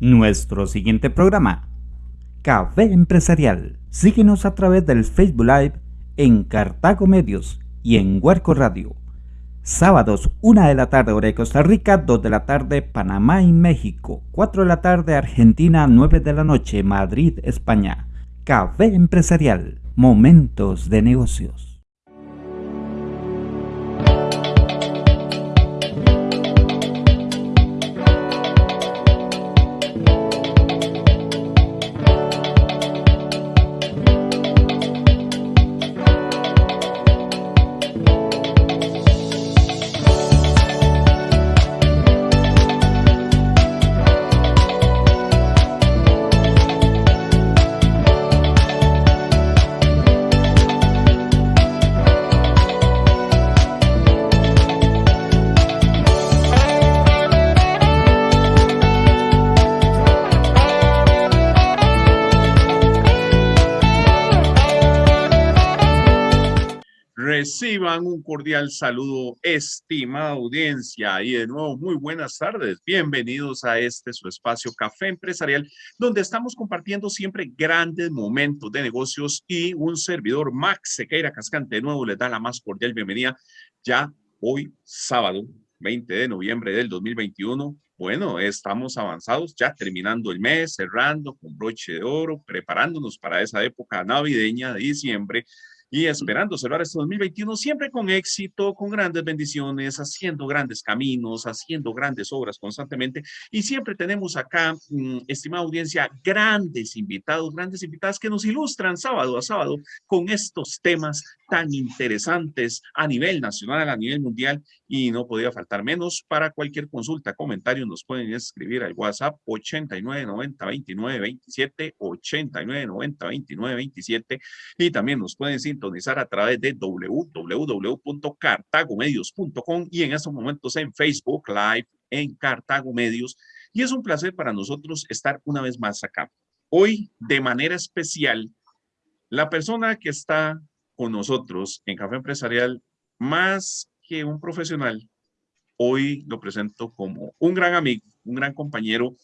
Nuestro siguiente programa, Café Empresarial. Síguenos a través del Facebook Live en Cartago Medios y en Huerco Radio. Sábados, 1 de la tarde, hora de Costa Rica, 2 de la tarde, Panamá y México, 4 de la tarde, Argentina, 9 de la noche, Madrid, España. Café Empresarial, momentos de negocios. Cordial saludo, estimada audiencia, y de nuevo muy buenas tardes. Bienvenidos a este su espacio Café Empresarial, donde estamos compartiendo siempre grandes momentos de negocios y un servidor, Max Sequeira Cascante, de nuevo les da la más cordial bienvenida ya hoy, sábado 20 de noviembre del 2021. Bueno, estamos avanzados, ya terminando el mes, cerrando con broche de oro, preparándonos para esa época navideña de diciembre y esperando cerrar este 2021 siempre con éxito, con grandes bendiciones, haciendo grandes caminos, haciendo grandes obras constantemente. Y siempre tenemos acá, mm, estimada audiencia, grandes invitados, grandes invitadas que nos ilustran sábado a sábado con estos temas tan interesantes a nivel nacional, a nivel mundial y no podía faltar menos. Para cualquier consulta, comentario, nos pueden escribir al WhatsApp 8990 29 27 8990 29 27 y también nos pueden sintonizar a través de www.cartagomedios.com y en estos momentos en Facebook Live en Cartago Medios. Y es un placer para nosotros estar una vez más acá. Hoy, de manera especial, la persona que está con nosotros en Café Empresarial, más que un profesional, hoy lo presento como un gran amigo, un gran compañero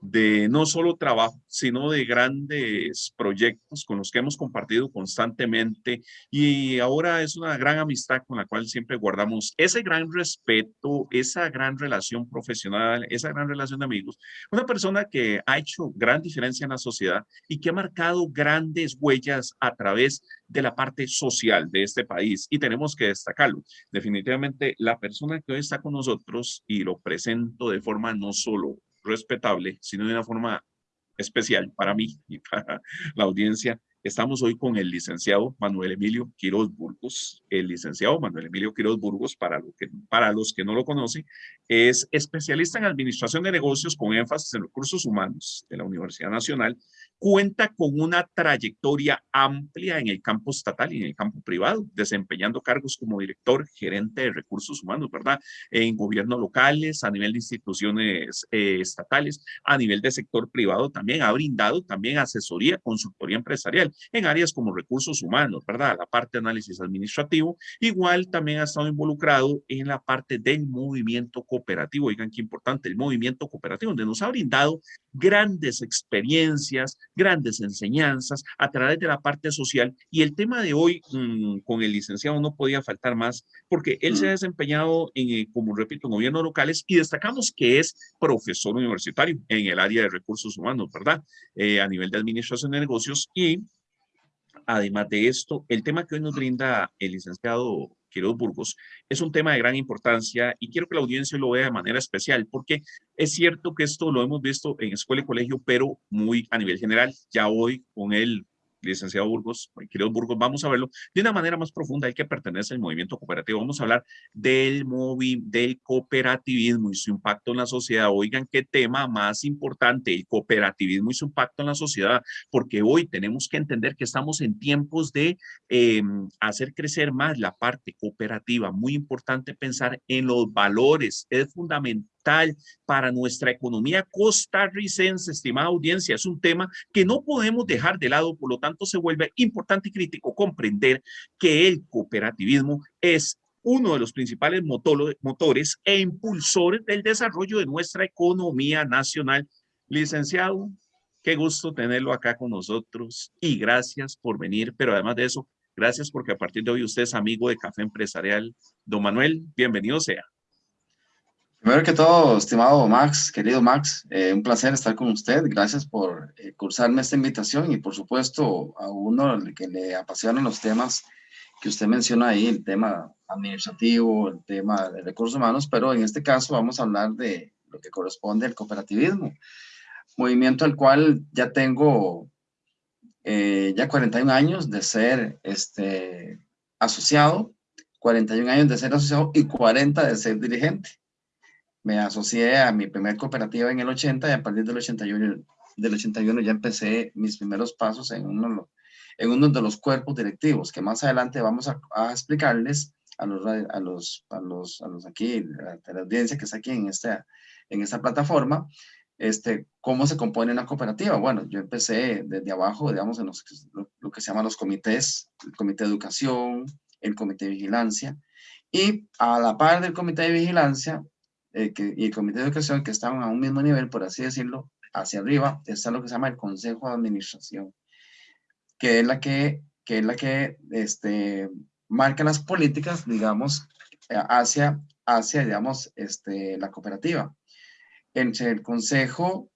de no solo trabajo, sino de grandes proyectos con los que hemos compartido constantemente y ahora es una gran amistad con la cual siempre guardamos ese gran respeto, esa gran relación profesional, esa gran relación de amigos. Una persona que ha hecho gran diferencia en la sociedad y que ha marcado grandes huellas a través de la parte social de este país y tenemos que destacarlo. Definitivamente la persona que hoy está con nosotros y lo presento de forma no solo respetable, sino de una forma especial para mí y para la audiencia. Estamos hoy con el licenciado Manuel Emilio Quiroz Burgos. El licenciado Manuel Emilio Quiroz Burgos, para, para los que no lo conocen, es especialista en administración de negocios con énfasis en recursos humanos de la Universidad Nacional cuenta con una trayectoria amplia en el campo estatal y en el campo privado, desempeñando cargos como director, gerente de recursos humanos, ¿verdad? En gobiernos locales, a nivel de instituciones eh, estatales, a nivel de sector privado también, ha brindado también asesoría, consultoría empresarial en áreas como recursos humanos, ¿verdad? La parte de análisis administrativo, igual también ha estado involucrado en la parte del movimiento cooperativo, oigan qué importante, el movimiento cooperativo, donde nos ha brindado grandes experiencias, grandes enseñanzas a través de la parte social. Y el tema de hoy mm, con el licenciado no podía faltar más porque él se ha desempeñado, en, eh, como repito, en gobiernos locales y destacamos que es profesor universitario en el área de recursos humanos, ¿verdad? Eh, a nivel de administración de negocios y además de esto, el tema que hoy nos brinda el licenciado Quiroz Burgos, es un tema de gran importancia y quiero que la audiencia lo vea de manera especial porque es cierto que esto lo hemos visto en escuela y colegio, pero muy a nivel general. Ya hoy con el licenciado Burgos, queridos Burgos, vamos a verlo de una manera más profunda, hay que pertenece al movimiento cooperativo. Vamos a hablar del, movi del cooperativismo y su impacto en la sociedad. Oigan, qué tema más importante, el cooperativismo y su impacto en la sociedad, porque hoy tenemos que entender que estamos en tiempos de em, hacer crecer más la parte cooperativa. Muy importante pensar en los valores, es fundamental para nuestra economía costarricense, estimada audiencia. Es un tema que no podemos dejar de lado, por lo tanto se vuelve importante y crítico comprender que el cooperativismo es uno de los principales motores e impulsores del desarrollo de nuestra economía nacional Licenciado, qué gusto tenerlo acá con nosotros y gracias por venir, pero además de eso, gracias porque a partir de hoy usted es amigo de Café Empresarial. Don Manuel, bienvenido sea. Primero que todo, estimado Max, querido Max, eh, un placer estar con usted. Gracias por eh, cursarme esta invitación y por supuesto a uno que le apasionan los temas que usted menciona ahí, el tema administrativo, el tema de recursos humanos, pero en este caso vamos a hablar de lo que corresponde al cooperativismo, movimiento al cual ya tengo eh, ya 41 años de ser este, asociado, 41 años de ser asociado y 40 de ser dirigente me asocié a mi primer cooperativa en el 80 y a partir del 81, del 81 ya empecé mis primeros pasos en uno, en uno de los cuerpos directivos, que más adelante vamos a, explicarles a los, a los, a los, a los aquí, a la audiencia que está aquí en esta, en esta plataforma, este, cómo se compone una cooperativa. Bueno, yo empecé desde abajo, digamos, en los, lo, que se llaman los comités, el comité de educación, el comité de vigilancia, y a la par del comité de vigilancia, eh, y el comité de educación que estaban a un mismo nivel, por así decirlo, hacia arriba, está lo que se llama el consejo de administración, que es la que, que, es la que este, marca las políticas, digamos, eh, hacia, hacia digamos, este, la cooperativa. Entre el consejo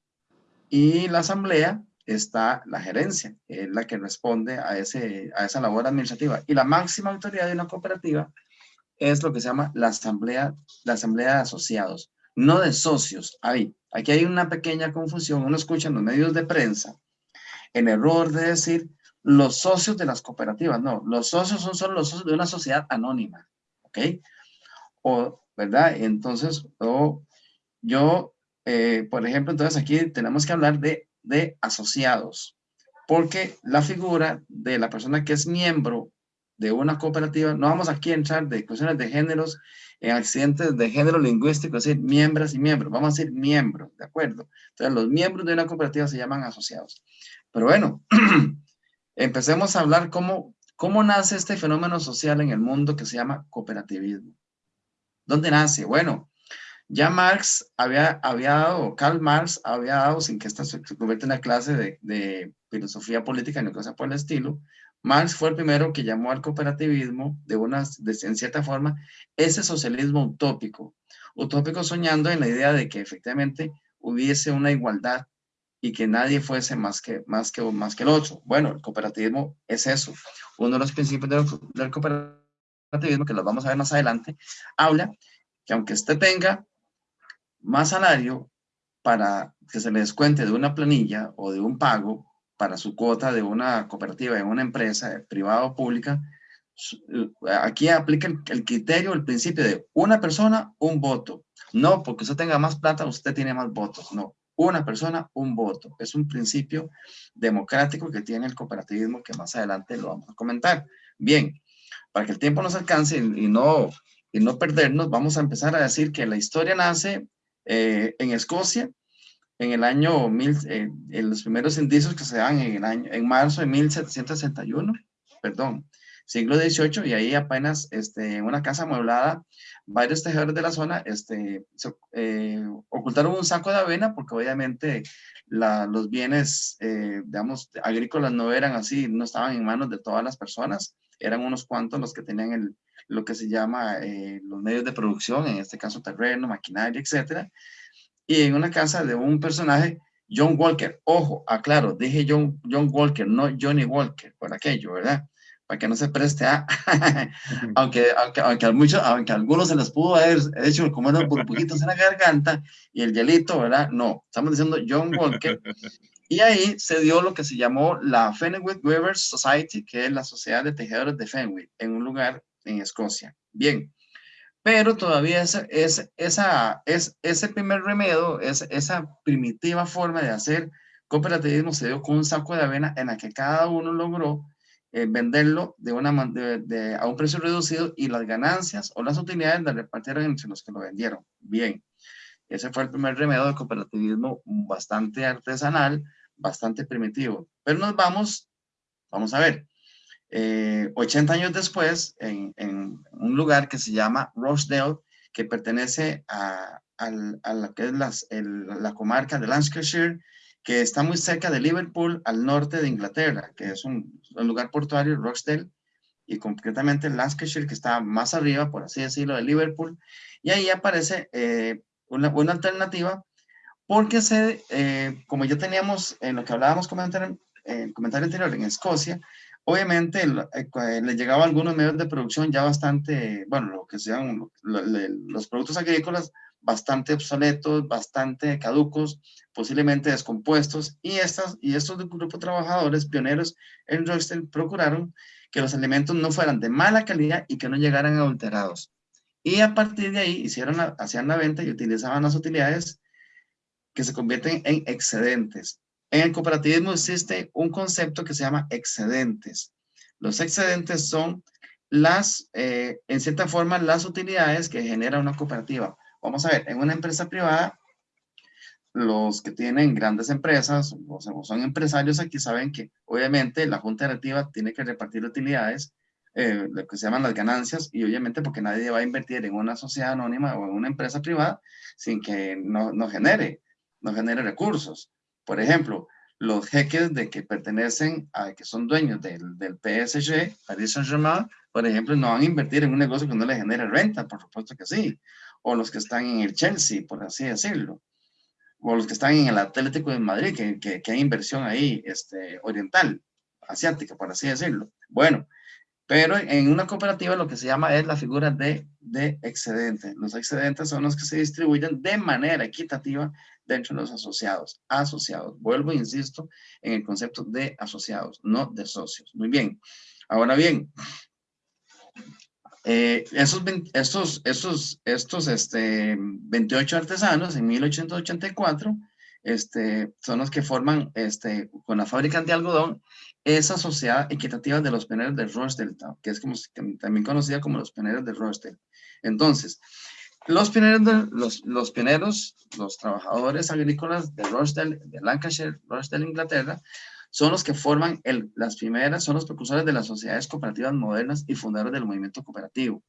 y la asamblea está la gerencia, que es la que responde a, ese, a esa labor administrativa. Y la máxima autoridad de una cooperativa es lo que se llama la asamblea, la asamblea de asociados, no de socios. Ahí, aquí hay una pequeña confusión. Uno escucha en los medios de prensa el error de decir los socios de las cooperativas. No, los socios son solo los socios de una sociedad anónima. ¿Ok? O, ¿verdad? Entonces, yo, eh, por ejemplo, entonces aquí tenemos que hablar de, de asociados. Porque la figura de la persona que es miembro de una cooperativa, no vamos aquí a entrar de cuestiones de géneros, en accidentes de género lingüístico, es decir, miembros y miembros, vamos a decir miembros, ¿de acuerdo? Entonces, los miembros de una cooperativa se llaman asociados. Pero bueno, empecemos a hablar cómo, cómo nace este fenómeno social en el mundo que se llama cooperativismo. ¿Dónde nace? Bueno, ya Marx había, había dado, Karl Marx había dado, sin que esta se, convierta en una clase de, de filosofía política ni cosa por el estilo, Marx fue el primero que llamó al cooperativismo de una, en cierta forma, ese socialismo utópico. Utópico soñando en la idea de que efectivamente hubiese una igualdad y que nadie fuese más que, más que, más que el otro. Bueno, el cooperativismo es eso. Uno de los principios del, del cooperativismo, que los vamos a ver más adelante, habla que aunque usted tenga más salario para que se le descuente de una planilla o de un pago, para su cuota de una cooperativa, en una empresa privada o pública, eh, aquí aplica el, criterio, el principio de una persona, un voto. No porque usted tenga más plata, usted tiene más votos. No, una persona, un voto. Es un principio democrático que tiene el cooperativismo que más adelante lo vamos a comentar. Bien, para que el tiempo nos alcance y, no, y no perdernos, vamos a empezar a decir que la historia nace eh, en Escocia en el año, mil, eh, en los primeros indicios que se dan en, el año, en marzo de 1761, perdón, siglo XVIII, y ahí apenas este, en una casa amueblada, varios tejedores de la zona este, eh, ocultaron un saco de avena porque obviamente la, los bienes, eh, digamos, agrícolas no eran así, no estaban en manos de todas las personas, eran unos cuantos los que tenían el, lo que se llama los medios de producción, en este caso terreno, maquinaria, etcétera, y en una casa de un personaje, John Walker. Ojo, aclaro, dije John, John Walker, no Johnny Walker, por aquello, ¿verdad? Para que no se preste a... aunque, aunque, aunque, a muchos, aunque a algunos se les pudo haber hecho como unos burbujitos en la garganta y el hielito, ¿verdad? No, estamos diciendo John Walker. Y ahí se dio lo que se llamó la Fenwick Weavers Society, que es la Sociedad de Tejedores de Fenwick, en un lugar en Escocia. Bien, pero todavía es, es, esa, es, ese primer remedio, es, esa primitiva forma de hacer cooperativismo se dio con un saco de avena en la que cada uno logró eh, venderlo de una, de, a un precio reducido y las ganancias o las utilidades las repartieron entre los que lo vendieron. Bien, ese fue el primer remedio de cooperativismo bastante artesanal, bastante primitivo. Pero nos vamos, vamos a ver, 80 eh, años después, en, un lugar que se llama Rochdale, que pertenece a, a la que es las, la comarca de Lancashire, que está muy cerca de Liverpool, al norte de Inglaterra, que es un, lugar portuario, Rochdale, y concretamente Lancashire, que está más arriba, por así decirlo, de Liverpool. Y ahí aparece eh, una buena alternativa, porque se, eh, como ya teníamos en lo que hablábamos en el comentario anterior en Escocia, Obviamente eh, le llegaba a algunos medios de producción ya bastante, bueno, lo que sean los productos agrícolas bastante obsoletos, bastante caducos, posiblemente descompuestos, y, estas, y estos grupos trabajadores pioneros en Royston procuraron que los alimentos no fueran de mala calidad y que no llegaran adulterados. Y a partir de ahí hicieron hacían la venta y utilizaban las utilidades que se convierten en excedentes. En el cooperativismo existe un concepto que se llama excedentes. Los excedentes son las, eh, en cierta forma, las utilidades que genera una cooperativa. Vamos a ver, en una empresa privada, los que tienen grandes empresas o son empresarios aquí saben que obviamente la junta directiva tiene que repartir utilidades, eh, lo que se llaman las ganancias, y obviamente porque nadie va a invertir en una sociedad anónima o en una empresa privada sin que no, no genere, no genere recursos. Por ejemplo, los jeques de que pertenecen a, que son dueños del, del PSG, Paris Saint-Germain, por ejemplo, no van a invertir en un negocio que no le genere renta, por supuesto que sí. O los que están en el Chelsea, por así decirlo. O los que están en el Atlético de Madrid, que, que, que hay inversión ahí este, oriental, asiática, por así decirlo. Bueno, pero en una cooperativa lo que se llama es la figura de, de excedente. Los excedentes son los que se distribuyen de manera equitativa dentro de los asociados. Asociados. Vuelvo e insisto en el concepto de asociados, no de socios. Muy bien. Ahora bien, eh, esos, estos, estos, este, 28 artesanos en 1884 este, son los que forman este, con la fábrica de algodón esa sociedad equitativa de los pioneros de Rochdale, que es como, también conocida como los pioneros de Rochdale. Entonces, los pioneros, los, los pioneros, los trabajadores agrícolas de Rochdale, de Lancashire, Rochdale, Inglaterra, son los que forman el, las primeras, son los precursores de las sociedades cooperativas modernas y fundadores del movimiento cooperativo.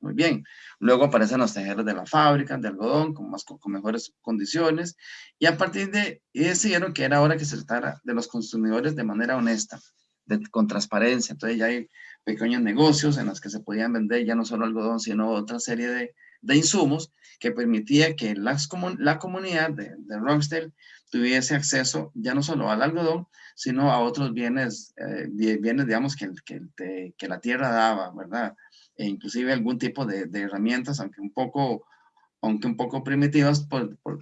Muy bien. Luego aparecen los tejeros de la fábrica de algodón con, más, con, mejores condiciones y a partir de decidieron que era hora que se tratara de los consumidores de manera honesta, de, con transparencia. Entonces ya hay pequeños negocios en los que se podían vender ya no solo algodón, sino otra serie de, de insumos que permitía que las, la comunidad de, de Rockdale tuviese acceso ya no solo al algodón, sino a otros bienes, eh, bienes digamos, que, que, que la tierra daba, ¿verdad? E inclusive algún tipo de, herramientas, aunque un poco, aunque un poco primitivas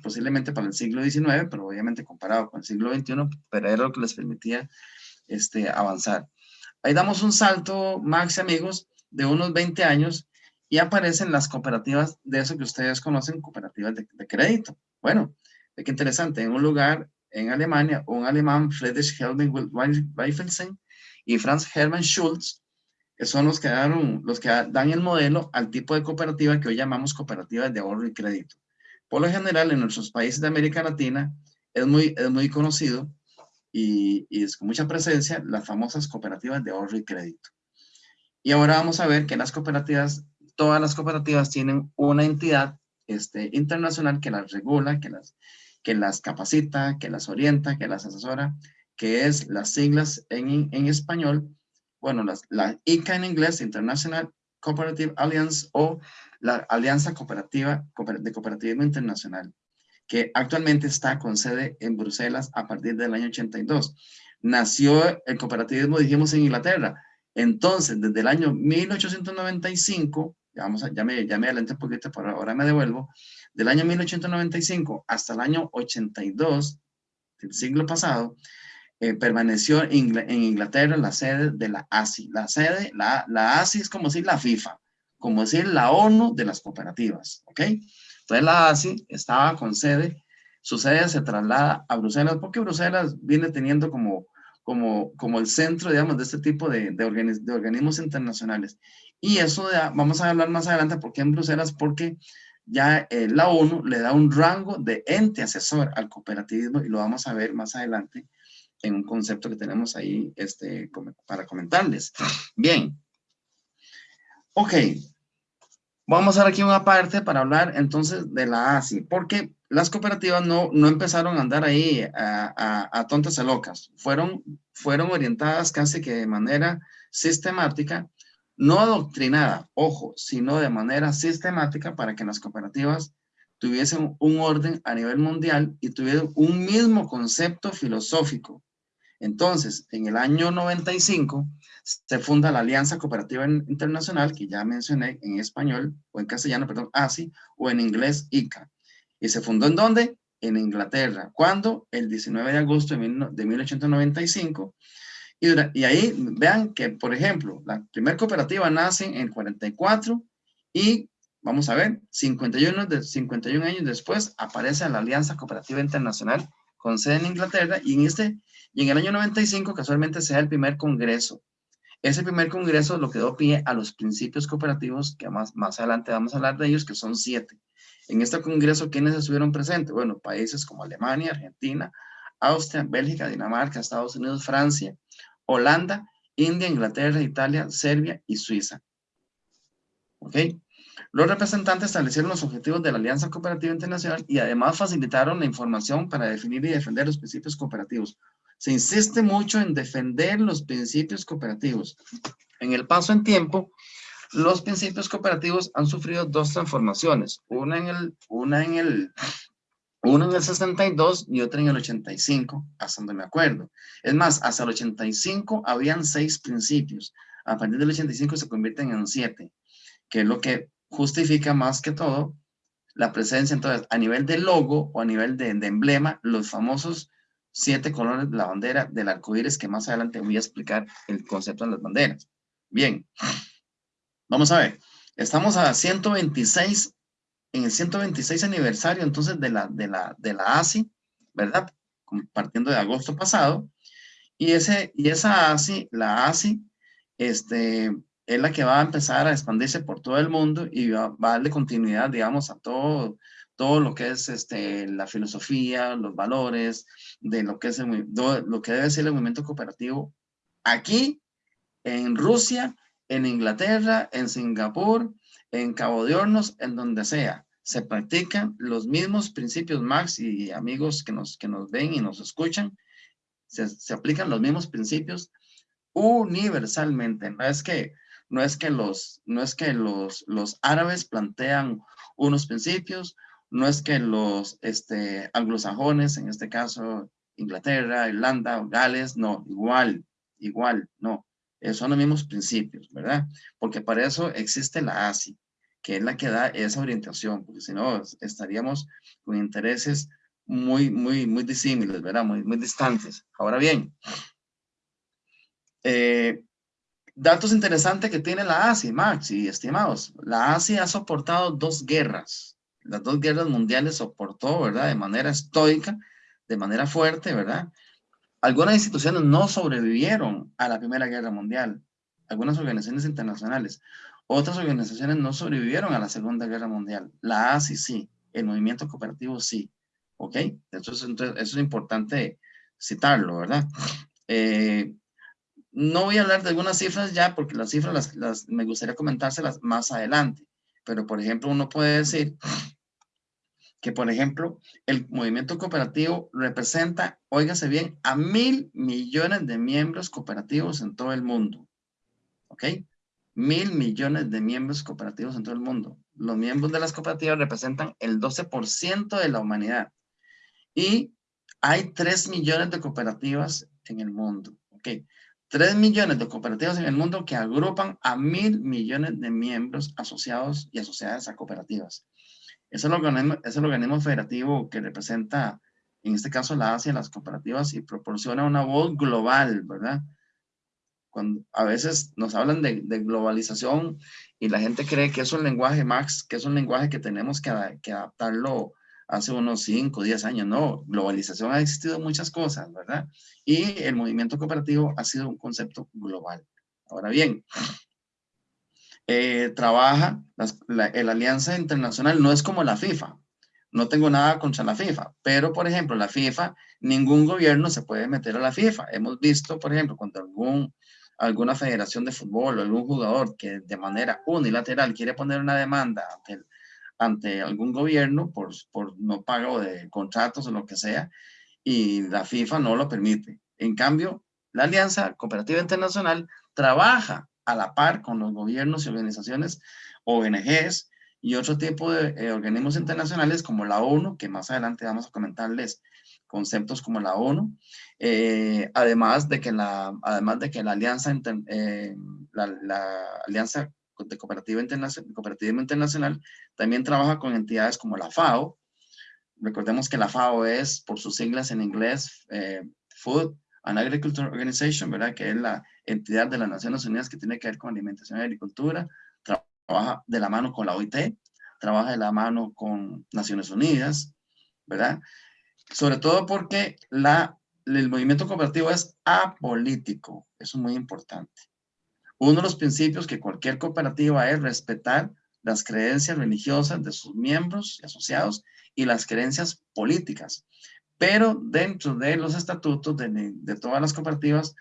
posiblemente para el siglo XIX, pero obviamente comparado con el siglo XXI, pero era lo que les permitía este, avanzar. Ahí damos un salto, Max y amigos, de unos 20 años y aparecen las cooperativas de eso que ustedes conocen, cooperativas de, crédito. Bueno, qué interesante, en un lugar en Alemania, un alemán, Friedrich Helming Weifelsen y Franz Hermann Schulz, que son los que, dan, los que dan el modelo al tipo de cooperativa que hoy llamamos cooperativas de ahorro y crédito. Por lo general, en nuestros países de América Latina es muy, es muy conocido y, y es con mucha presencia las famosas cooperativas de ahorro y crédito. Y ahora vamos a ver que las cooperativas, todas las cooperativas tienen una entidad este, internacional que las regula, que las, que las capacita, que las orienta, que las asesora, que es las siglas en, en español bueno, la ICA en inglés, International Cooperative Alliance o la Alianza Cooperativa de Cooperativismo Internacional, que actualmente está con sede en Bruselas a partir del año 82. Nació el cooperativismo, dijimos, en Inglaterra. Entonces, desde el año 1895, ya, vamos a, ya, me, ya me un poquito, pero ahora me devuelvo, del año 1895 hasta el año 82 del siglo pasado, eh, permaneció en Inglaterra la sede de la ASI. La sede, la, la ASI es como decir la FIFA, como decir la ONU de las cooperativas, ¿ok? Entonces la ASI estaba con sede, su sede se traslada a Bruselas porque Bruselas viene teniendo como, como, como el centro, digamos, de este tipo de, de, organismos internacionales. Y eso vamos a hablar más adelante, ¿por qué en Bruselas? Porque ya eh, la ONU le da un rango de ente asesor al cooperativismo y lo vamos a ver más adelante en un concepto que tenemos ahí este, para comentarles. Bien. Ok. Vamos a hacer aquí una parte para hablar entonces de la ASI, porque las cooperativas no, no empezaron a andar ahí a, a, tontas y locas, fueron, fueron orientadas casi que de manera sistemática, no adoctrinada, ojo, sino de manera sistemática para que las cooperativas tuviesen un orden a nivel mundial y tuvieran un mismo concepto filosófico. Entonces, en el año 95 se funda la Alianza Cooperativa Internacional, que ya mencioné en español, o en castellano, perdón, ASI, o en inglés ICA. ¿Y se fundó en dónde? En Inglaterra. ¿Cuándo? El 19 de agosto de 1895. Y, y ahí vean que, por ejemplo, la primera cooperativa nace en 44 y Vamos a ver, 51, de, 51 años después aparece la Alianza Cooperativa Internacional con sede en Inglaterra y en, este, y en el año 95 casualmente se da el primer congreso. Ese primer congreso lo que dio pie a los principios cooperativos, que más, más adelante vamos a hablar de ellos, que son siete. En este congreso, ¿quiénes estuvieron presentes? Bueno, países como Alemania, Argentina, Austria, Bélgica, Dinamarca, Estados Unidos, Francia, Holanda, India, Inglaterra, Italia, Serbia y Suiza. ¿Ok? Los representantes establecieron los objetivos de la Alianza Cooperativa Internacional y además facilitaron la información para definir y defender los principios cooperativos. Se insiste mucho en defender los principios cooperativos. En el paso en tiempo, los principios cooperativos han sufrido dos transformaciones, una en el, una en el, una en el 62 y otra en el 85, hasta donde me acuerdo. Es más, hasta el 85 habían seis principios. A partir del 85 se convierten en siete, que es lo que justifica más que todo la presencia, entonces, a nivel de logo o a nivel de, emblema, los famosos siete colores de la bandera del arco iris, que más adelante voy a explicar el concepto de las banderas. Bien, vamos a ver. Estamos a 126, en el 126 aniversario, entonces, de la, de la, de la ASI, ¿verdad? Partiendo de agosto pasado. Y, ese, y esa ASI, la ASI, este, es la que va a empezar a expandirse por todo el mundo y va, a darle continuidad, digamos, a todo, todo lo que es este, la filosofía, los valores, de lo que, es lo que debe ser el movimiento cooperativo aquí, en Rusia, en Inglaterra, en Singapur, en Cabo de Hornos, en donde sea. Se practican los mismos principios, Max y amigos que nos, que nos ven y nos escuchan, se, se aplican los mismos principios universalmente. No es que no es que los, no es que los, los árabes plantean unos principios, no es que los este, anglosajones, en este caso Inglaterra, Irlanda Gales, no, igual, igual, no. Eh, son los mismos principios, ¿verdad? Porque para eso existe la ASI, que es la que da esa orientación, porque si no estaríamos con intereses muy, muy, muy disímiles, ¿verdad? Muy, muy distantes. Ahora bien, eh, Datos interesantes que tiene la ASI, Max y estimados. La ASI ha soportado dos guerras. Las dos guerras mundiales soportó, ¿verdad? De manera estoica, de manera fuerte, ¿verdad? Algunas instituciones no sobrevivieron a la Primera Guerra Mundial. Algunas organizaciones internacionales. Otras organizaciones no sobrevivieron a la Segunda Guerra Mundial. La ASI sí. El movimiento cooperativo sí. ¿Ok? Eso es, eso es importante citarlo, ¿verdad? Eh, no voy a hablar de algunas cifras ya, porque las cifras las, me gustaría comentárselas más adelante. Pero, por ejemplo, uno puede decir que, por ejemplo, el movimiento cooperativo representa, óigase bien, a mil millones de miembros cooperativos en todo el mundo. ¿Ok? Mil millones de miembros cooperativos en todo el mundo. Los miembros de las cooperativas representan el 12% de la humanidad. Y hay 3 millones de cooperativas en el mundo. ¿Ok? 3 millones de cooperativas en el mundo que agrupan a mil millones de miembros asociados y asociadas a cooperativas. Es el organismo, es el organismo federativo que representa, en este caso, la Asia, las cooperativas y proporciona una voz global, ¿verdad? Cuando a veces nos hablan de, globalización y la gente cree que es un lenguaje, Max, que es un lenguaje que tenemos que, que adaptarlo hace unos 5, 10 años, no, globalización ha existido muchas cosas, ¿verdad? Y el movimiento cooperativo ha sido un concepto global. Ahora bien, eh, trabaja, la, Alianza Internacional no es como la FIFA, no tengo nada contra la FIFA, pero por ejemplo la FIFA, ningún gobierno se puede meter a la FIFA. Hemos visto, por ejemplo, cuando algún, alguna federación de fútbol o algún jugador que de manera unilateral quiere poner una demanda ante, ante algún gobierno por, por no pago de contratos o lo que sea, y la FIFA no lo permite. En cambio, la Alianza Cooperativa Internacional trabaja a la par con los gobiernos y organizaciones, ONGs y otro tipo de eh, organismos internacionales como la ONU, que más adelante vamos a comentarles conceptos como la ONU, eh, además, de que la, además de que la Alianza, eh, la, Alianza de Cooperativa Internacional, Cooperativa Internacional también trabaja con entidades como la FAO. Recordemos que la FAO es, por sus siglas en inglés, Food and Agriculture Organization, ¿verdad? Que es la entidad de las Naciones Unidas que tiene que ver con alimentación y agricultura, trabaja de la mano con la OIT, trabaja de la mano con Naciones Unidas, ¿verdad? Sobre todo porque la, el movimiento cooperativo es apolítico, eso es muy importante. Uno de los principios que cualquier cooperativa es respetar las creencias religiosas de sus miembros y asociados y las creencias políticas. Pero dentro de los estatutos de, de todas las cooperativas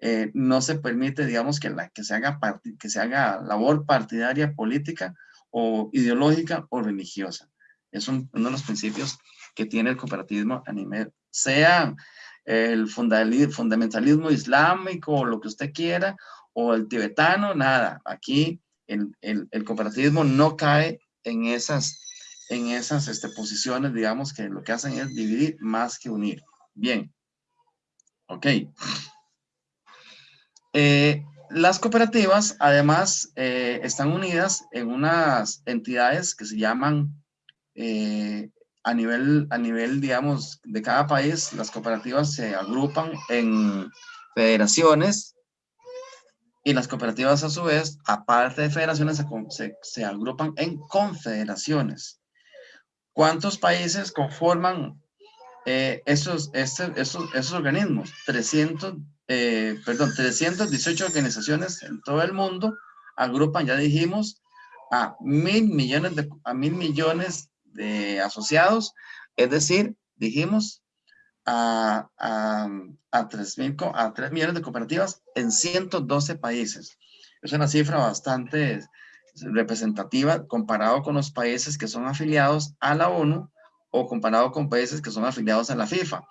eh, no se permite, digamos, que, que, se haga que se haga labor partidaria, política o ideológica o religiosa. Es uno de los principios que tiene el cooperativismo a nivel, sea el fundamentalismo islámico o lo que usted quiera, o el tibetano, nada. Aquí el, el, el cooperativismo no cae en esas, en esas este, posiciones, digamos, que lo que hacen es dividir más que unir. Bien. Ok. Eh, las cooperativas, además, eh, están unidas en unas entidades que se llaman, eh, a, nivel, a nivel, digamos, de cada país, las cooperativas se agrupan en federaciones y las cooperativas, a su vez, aparte de federaciones, se, agrupan en confederaciones. ¿Cuántos países conforman esos, esos, esos organismos? 300 eh, perdón, 318 organizaciones en todo el mundo agrupan, ya dijimos, a mil millones de, mil asociados, es decir, dijimos, a, a, a, 3, a 3 millones de cooperativas en 112 países. Es una cifra bastante representativa comparado con los países que son afiliados a la ONU o comparado con países que son afiliados a la FIFA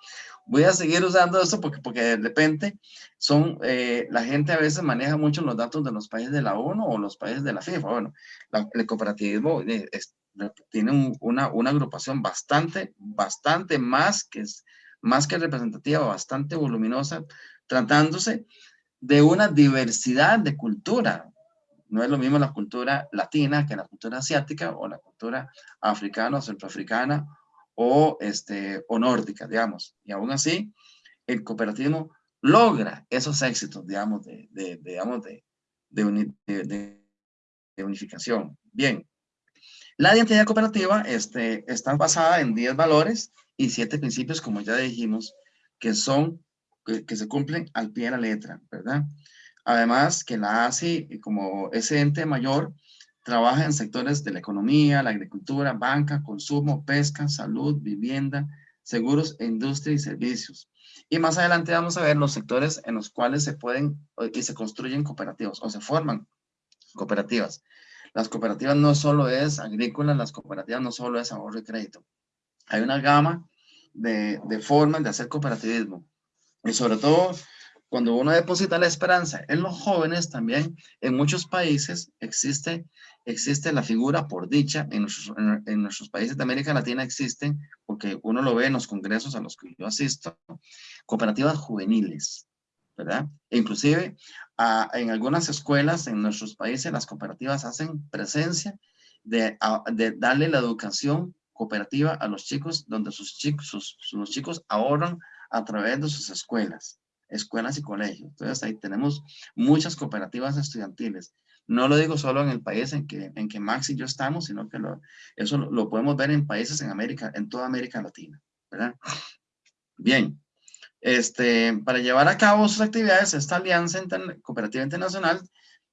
voy a seguir usando esto porque, porque de repente son, eh, la gente a veces maneja mucho los datos de los países de la ONU o los países de la FIFA. Bueno, el cooperativismo eh, tiene una, una agrupación bastante, bastante más que, más que representativa, bastante voluminosa, tratándose de una diversidad de cultura. No es lo mismo la cultura latina que la cultura asiática o la cultura africana o centroafricana o, este, o nórdica, digamos. Y aún así, el cooperativismo logra esos éxitos, digamos, de, de, digamos, de, de, unificación. Bien, la identidad cooperativa este, está basada en 10 valores y 7 principios, como ya dijimos, que son, que, que, se cumplen al pie de la letra, ¿verdad? Además, que la ASI, como ese ente mayor, Trabaja en sectores de la economía, la agricultura, banca, consumo, pesca, salud, vivienda, seguros, industria y servicios. Y más adelante vamos a ver los sectores en los cuales se pueden y se construyen cooperativas o se forman cooperativas. Las cooperativas no solo es agrícola, las cooperativas no solo es ahorro y crédito. Hay una gama de, de formas de hacer cooperativismo. Y sobre todo cuando uno deposita la esperanza en los jóvenes también, en muchos países existe, existe la figura por dicha, en nuestros, en, nuestros países de América Latina existen, porque uno lo ve en los congresos a los que yo asisto, cooperativas juveniles, ¿verdad? E inclusive en algunas escuelas en nuestros países las cooperativas hacen presencia de, de darle la educación cooperativa a los chicos, donde sus chicos, sus, sus chicos ahorran a través de sus escuelas escuelas y colegios. Entonces ahí tenemos muchas cooperativas estudiantiles. No lo digo solo en el país en que, en que Max y yo estamos, sino que lo, eso lo, podemos ver en países en América, en toda América Latina. Bien, este, para llevar a cabo sus actividades, esta Alianza Cooperativa Internacional,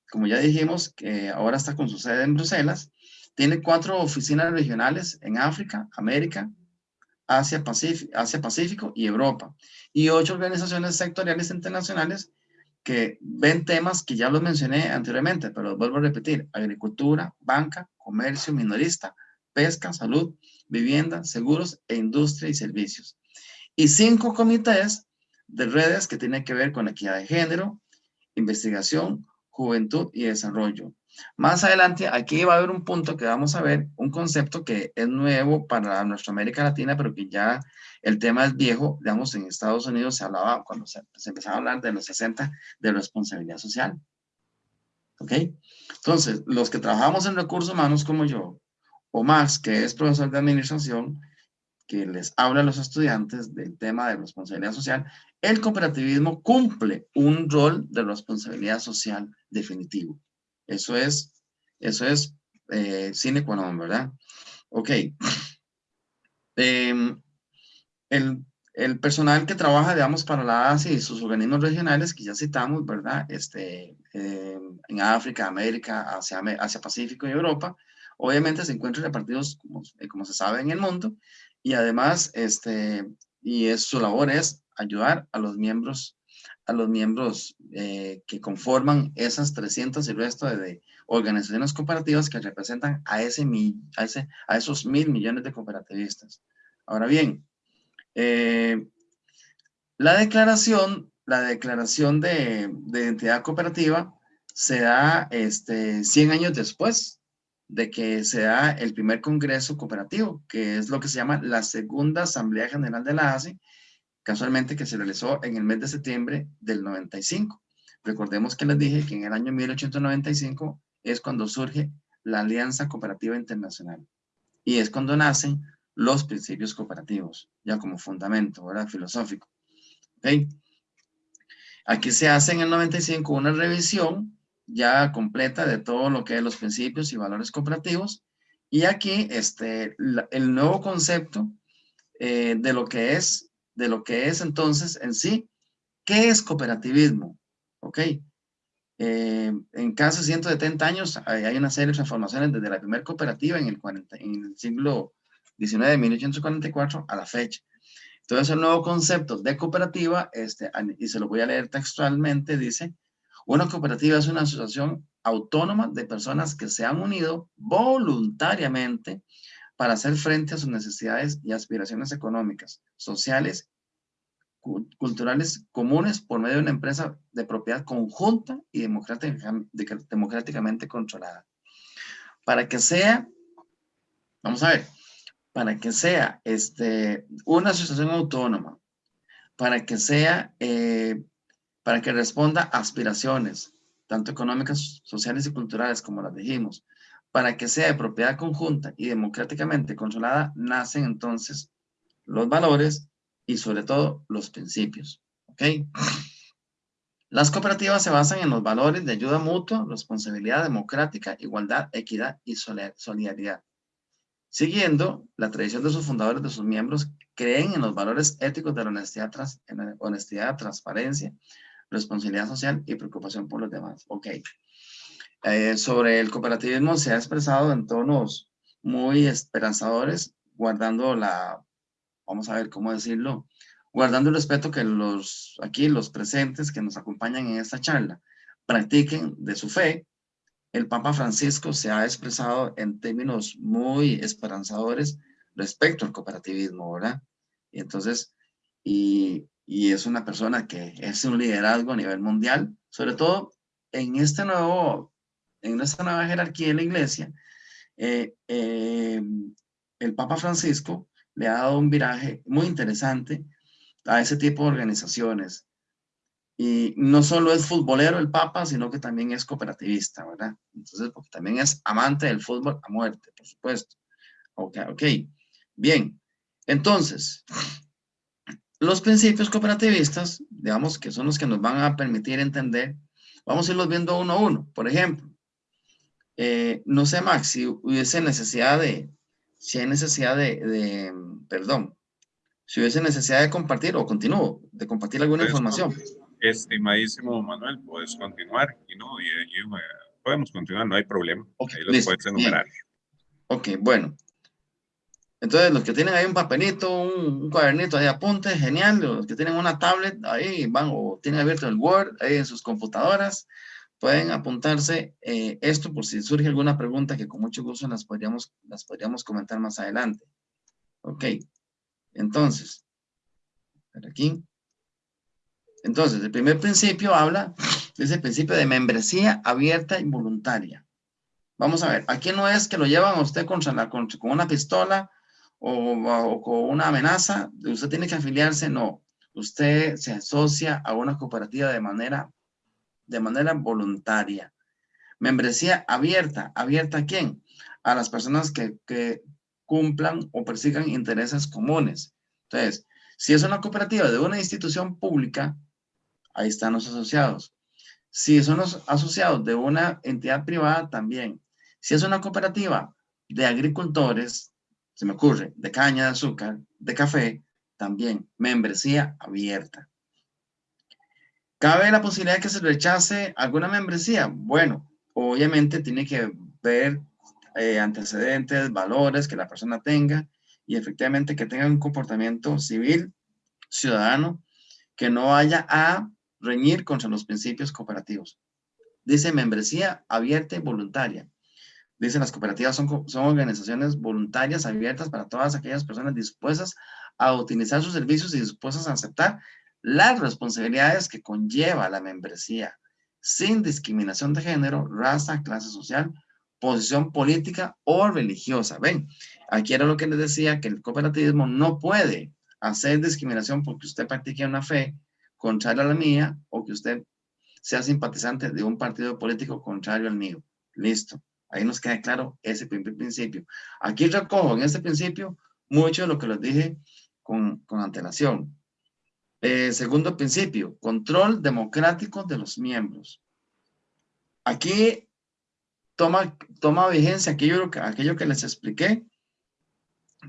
como ya dijimos, que ahora está con su sede en Bruselas, tiene cuatro oficinas regionales en África, América, Asia Pacífico, y Europa, y ocho organizaciones sectoriales internacionales que ven temas que ya los mencioné anteriormente, pero los vuelvo a repetir, agricultura, banca, comercio minorista, pesca, salud, vivienda, seguros e industria y servicios. Y cinco comités de redes que tienen que ver con equidad de género, investigación, juventud y desarrollo. Más adelante, aquí va a haber un punto que vamos a ver, un concepto que es nuevo para nuestra América Latina, pero que ya el tema es viejo. Digamos, en Estados Unidos se hablaba, cuando se, empezaba a hablar de los 60, de responsabilidad social. ¿Ok? Entonces, los que trabajamos en recursos humanos como yo, o Max, que es profesor de administración, que les habla a los estudiantes del tema de responsabilidad social, el cooperativismo cumple un rol de responsabilidad social definitivo. Eso es, eso es eh, sine qua non, ¿verdad? Ok. Em, el, el, personal que trabaja, digamos, para la Asia y sus organismos regionales que ya citamos, ¿verdad? Este, em, en África, América, Asia, Asia Pacífico y Europa, obviamente se encuentran repartidos, como, eh, como se sabe, en el mundo, y además, este, y su labor es ayudar a los miembros a los miembros eh, que conforman esas 300 y el resto de, organizaciones cooperativas que representan a, ese, a, ese, a esos mil millones de cooperativistas. Ahora bien, eh, la declaración, la declaración de, de, identidad cooperativa se da este, 100 años después de que se da el primer congreso cooperativo, que es lo que se llama la segunda Asamblea General de la ASE, casualmente que se realizó en el mes de septiembre del 95. Recordemos que les dije que en el año 1895 es cuando surge la Alianza Cooperativa Internacional y es cuando nacen los principios cooperativos, ya como fundamento, ¿verdad? Filosófico. Aquí se hace en el 95 una revisión ya completa de todo lo que es los principios y valores cooperativos y aquí este, el nuevo concepto eh, de lo que es de lo que es entonces en sí, ¿qué es cooperativismo? ¿Ok? Eh, en casi 170 años hay, una serie de transformaciones desde la primera cooperativa en el, 40, en el siglo XIX, de 1844, a la fecha. Entonces, el nuevo concepto de cooperativa, este, y se lo voy a leer textualmente, dice, una cooperativa es una asociación autónoma de personas que se han unido voluntariamente para hacer frente a sus necesidades y aspiraciones económicas, sociales, culturales comunes por medio de una empresa de propiedad conjunta y democráticamente controlada. Para que sea, vamos a ver, para que sea este, una asociación autónoma, para que sea, eh, para que responda a aspiraciones, tanto económicas, sociales y culturales, como las dijimos, para que sea de propiedad conjunta y democráticamente controlada, nacen entonces los valores y sobre todo los principios. ¿Ok? Las cooperativas se basan en los valores de ayuda mutua, responsabilidad democrática, igualdad, equidad y solidaridad. Siguiendo la tradición de sus fundadores, de sus miembros, creen en los valores éticos de la honestidad, honestidad transparencia, responsabilidad social y preocupación por los demás. Ok. Eh, sobre el cooperativismo se ha expresado en tonos muy esperanzadores, guardando la, vamos a ver cómo decirlo, guardando el respeto que los aquí los presentes que nos acompañan en esta charla practiquen de su fe. El Papa Francisco se ha expresado en términos muy esperanzadores respecto al cooperativismo, ¿verdad? Y entonces, y, y es una persona que es un liderazgo a nivel mundial, sobre todo en este nuevo en esta nueva jerarquía de la iglesia, eh, eh, el Papa Francisco le ha dado un viraje muy interesante a ese tipo de organizaciones. Y no solo es futbolero el Papa, sino que también es cooperativista, ¿verdad? Entonces, porque también es amante del fútbol a muerte, por supuesto. Ok, ok. Bien. Entonces, los principios cooperativistas, digamos que son los que nos van a permitir entender, vamos a irlos viendo uno a uno. Por ejemplo, eh, no sé, Max, si hubiese necesidad de, si hay necesidad de, perdón, si hubiese necesidad de compartir, o continúo, de compartir alguna información. Estimadísimo Manuel, puedes continuar, y no, y, eh, podemos continuar, no hay problema. Ahí los puedes enumerar. Ok, bueno. Entonces, los que tienen ahí un papelito, un, cuadernito de apuntes, genial. Los que tienen una tablet ahí van o tienen abierto el Word ahí en sus computadoras, pueden apuntarse eh, esto por si surge alguna pregunta que con mucho gusto las podríamos, las podríamos comentar más adelante. Ok, entonces, aquí. Entonces, el primer principio habla de ese principio de membresía abierta y voluntaria. Vamos a ver, aquí no es que lo llevan a usted con una pistola o, con una amenaza, usted tiene que afiliarse, no. Usted se asocia a una cooperativa de manera, de manera voluntaria. Membresía abierta. ¿Abierta a quién? A las personas que, que cumplan o persigan intereses comunes. Entonces, si es una cooperativa de una institución pública, ahí están los asociados. Si son los asociados de una entidad privada, también. Si es una cooperativa de agricultores, se me ocurre, de caña de azúcar, de café, también, membresía abierta. ¿Cabe la posibilidad de que se rechace alguna membresía? Bueno, obviamente tiene que ver eh, antecedentes, valores que la persona tenga y efectivamente que tenga un comportamiento civil, ciudadano, que no vaya a reñir contra los principios cooperativos. Dice membresía abierta y voluntaria. Dice las cooperativas son, son organizaciones voluntarias abiertas para todas aquellas personas dispuestas a utilizar sus servicios y dispuestas a aceptar las responsabilidades que conlleva la membresía, sin discriminación de género, raza, clase social posición política o religiosa. Ven, aquí era lo que les decía, que el cooperativismo no puede hacer discriminación porque usted practique una fe contraria a la mía o que usted sea simpatizante de un partido político contrario al mío. Listo. Ahí nos queda claro ese primer principio. Aquí recojo en este principio mucho de lo que les dije con, con antelación. Eh, segundo principio, control democrático de los miembros. Aquí toma, toma vigencia aquello, que les expliqué,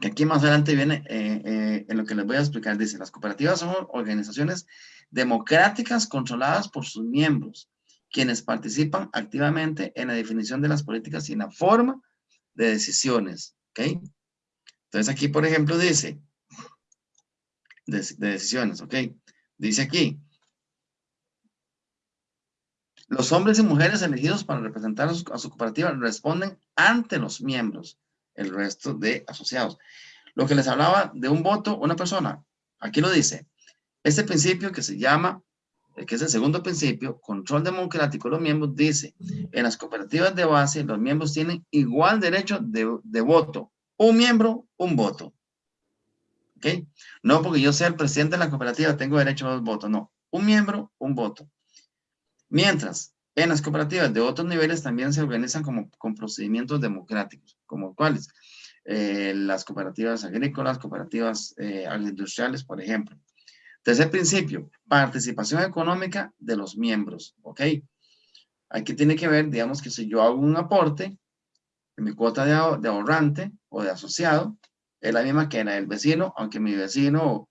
que aquí más adelante viene eh, eh, en lo que les voy a explicar. Dice, las cooperativas son organizaciones democráticas controladas por sus miembros, quienes participan activamente en la definición de las políticas y en la forma de decisiones. ¿ok? Entonces aquí, por ejemplo, dice, de, de decisiones, ¿ok? Dice aquí, los hombres y mujeres elegidos para representar a su, cooperativa responden ante los miembros, el resto de asociados. Lo que les hablaba de un voto, una persona, aquí lo dice. Este principio que se llama, eh, que es el segundo principio, control democrático de los miembros, dice, en las cooperativas de base, los miembros tienen igual derecho de, de voto. Un miembro, un voto. ¿Ok? No porque yo sea el presidente de la cooperativa, tengo derecho a dos votos, no. Un miembro, un voto. Mientras, en las cooperativas de otros niveles también se organizan como, con procedimientos democráticos, como cuáles? Eh, las cooperativas agrícolas, cooperativas eh, agroindustriales, por ejemplo. Tercer principio, participación económica de los miembros, ¿ok? Aquí tiene que ver, digamos que si yo hago un aporte, mi cuota de, ahorrante o de asociado es la misma que la del vecino, aunque mi vecino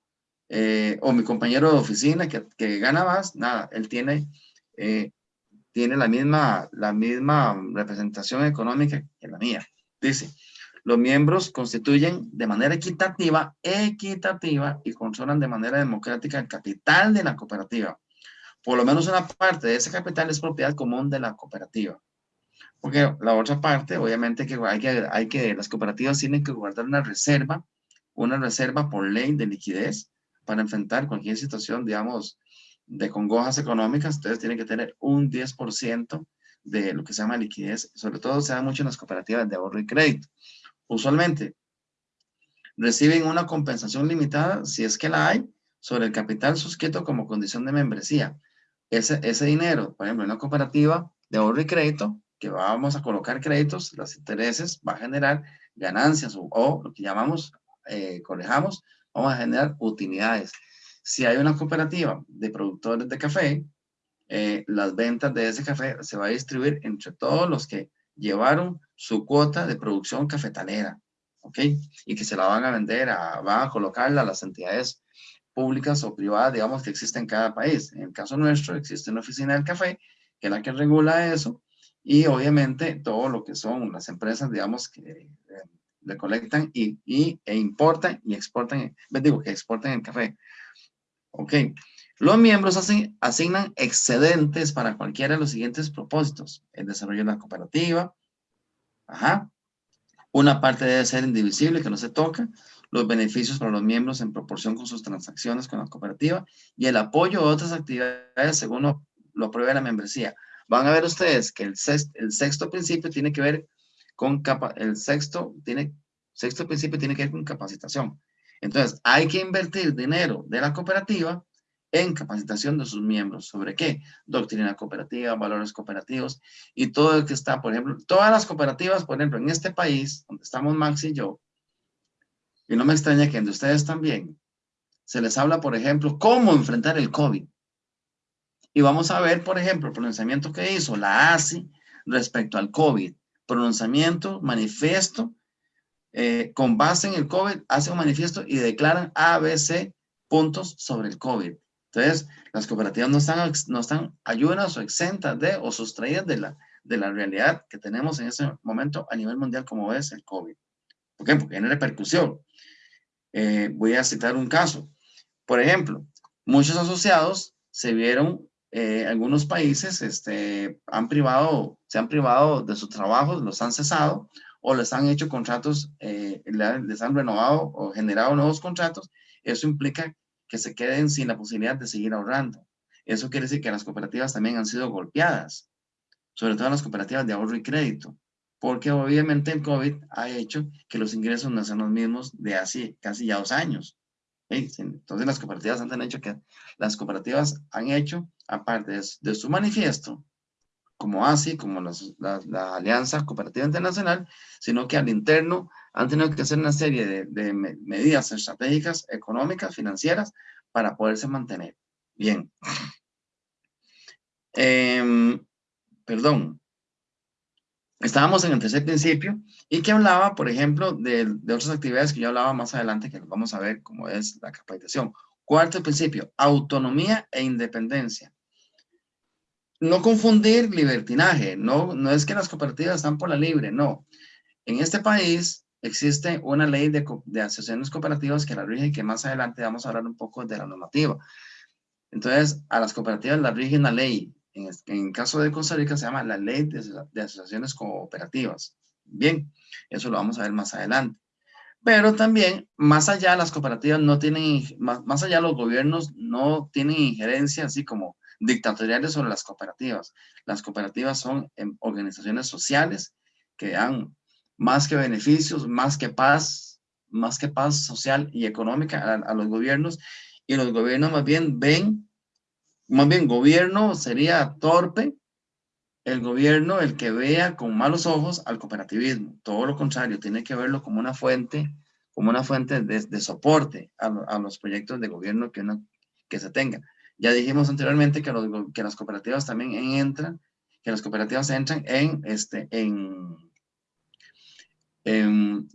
eh, o mi compañero de oficina que, que, gana más, nada, él tiene eh, tiene la misma, la misma representación económica que la mía. Dice, los miembros constituyen de manera equitativa, equitativa y controlan de manera democrática el capital de la cooperativa. Por lo menos una parte de ese capital es propiedad común de la cooperativa. Porque la otra parte, obviamente, que hay que, hay que las cooperativas tienen que guardar una reserva, una reserva por ley de liquidez para enfrentar cualquier situación, digamos, de congojas económicas, ustedes tienen que tener un 10% de lo que se llama liquidez, sobre todo se da mucho en las cooperativas de ahorro y crédito. Usualmente reciben una compensación limitada, si es que la hay, sobre el capital suscrito como condición de membresía. Ese, ese dinero, por ejemplo, en una cooperativa de ahorro y crédito, que vamos a colocar créditos, los intereses, va a generar ganancias o, lo que llamamos, eh, correjamos, vamos a generar utilidades. Si hay una cooperativa de productores de café, eh, las ventas de ese café se va a distribuir entre todos los que llevaron su cuota de producción cafetalera, ¿ok? Y que se la van a vender, a, van a colocarla a las entidades públicas o privadas, digamos, que existen en cada país. En el caso nuestro, existe una oficina del café, que es la que regula eso, y obviamente todo lo que son las empresas, digamos, que, recolectan y, y, e importan y exportan, digo, que exportan el café. Ok. Los miembros asignan excedentes para cualquiera de los siguientes propósitos. El desarrollo de la cooperativa. Ajá. Una parte debe ser indivisible, que no se toca. Los beneficios para los miembros en proporción con sus transacciones con la cooperativa. Y el apoyo a otras actividades según lo, lo la membresía. Van a ver ustedes que el sexto, principio tiene que ver con capa, el sexto tiene sexto principio tiene que ver con capacitación. Entonces, hay que invertir dinero de la cooperativa en capacitación de sus miembros. ¿Sobre qué? Doctrina cooperativa, valores cooperativos y todo el que está, por ejemplo, todas las cooperativas, por ejemplo, en este país, donde estamos Max y yo, y no me extraña que de ustedes también, se les habla, por ejemplo, cómo enfrentar el COVID. Y vamos a ver, por ejemplo, el pronunciamiento que hizo la ASI respecto al COVID. Pronunciamiento, manifiesto, eh, con base en el COVID, hace un manifiesto y declaran ABC puntos sobre el COVID. Entonces, las cooperativas no están, no están ayudas o exentas de o sustraídas de la, de la realidad que tenemos en ese momento a nivel mundial como es el COVID. ¿Por qué? Porque tiene repercusión. Eh, voy a citar un caso. Por ejemplo, muchos asociados se vieron, eh, algunos países este, han privado, se han privado de sus trabajos, los han cesado o les han hecho contratos, eh, les han renovado o generado nuevos contratos. Eso implica que se queden sin la posibilidad de seguir ahorrando. Eso quiere decir que las cooperativas también han sido golpeadas, sobre todo las cooperativas de ahorro y crédito, porque obviamente el COVID ha hecho que los ingresos no sean los mismos de hace casi ya dos años. Entonces las cooperativas han hecho que las cooperativas han hecho, aparte de, su manifiesto, como ASI, como la, Alianza Cooperativa Internacional, sino que al interno han tenido que hacer una serie de, medidas estratégicas, económicas, financieras, para poderse mantener. Bien. Em, perdón. Estábamos en el tercer principio y que hablaba, por ejemplo, de, de otras actividades que yo hablaba más adelante, que vamos a ver cómo es la capacitación. Cuarto principio, autonomía e independencia no confundir libertinaje, no, no es que las cooperativas están por la libre, no. En este país existe una ley de, de asociaciones cooperativas que la rige que más adelante vamos a hablar un poco de la normativa. Entonces, a las cooperativas la rige una ley. En, el caso de Costa Rica se llama la ley de, asociaciones cooperativas. Bien, eso lo vamos a ver más adelante. Pero también, más allá, las cooperativas no tienen, más, más allá los gobiernos no tienen injerencia, así como dictatoriales sobre las cooperativas. Las cooperativas son em, organizaciones sociales que dan más que beneficios, más que paz, más que paz social y económica a, los gobiernos y los gobiernos más bien ven, más bien gobierno sería torpe, el gobierno el que vea con malos ojos al cooperativismo, todo lo contrario, tiene que verlo como una fuente, como una fuente de, soporte a, los proyectos de gobierno que, que se tenga. Ya dijimos anteriormente que, que las cooperativas también entran, que las cooperativas entran en, este, en,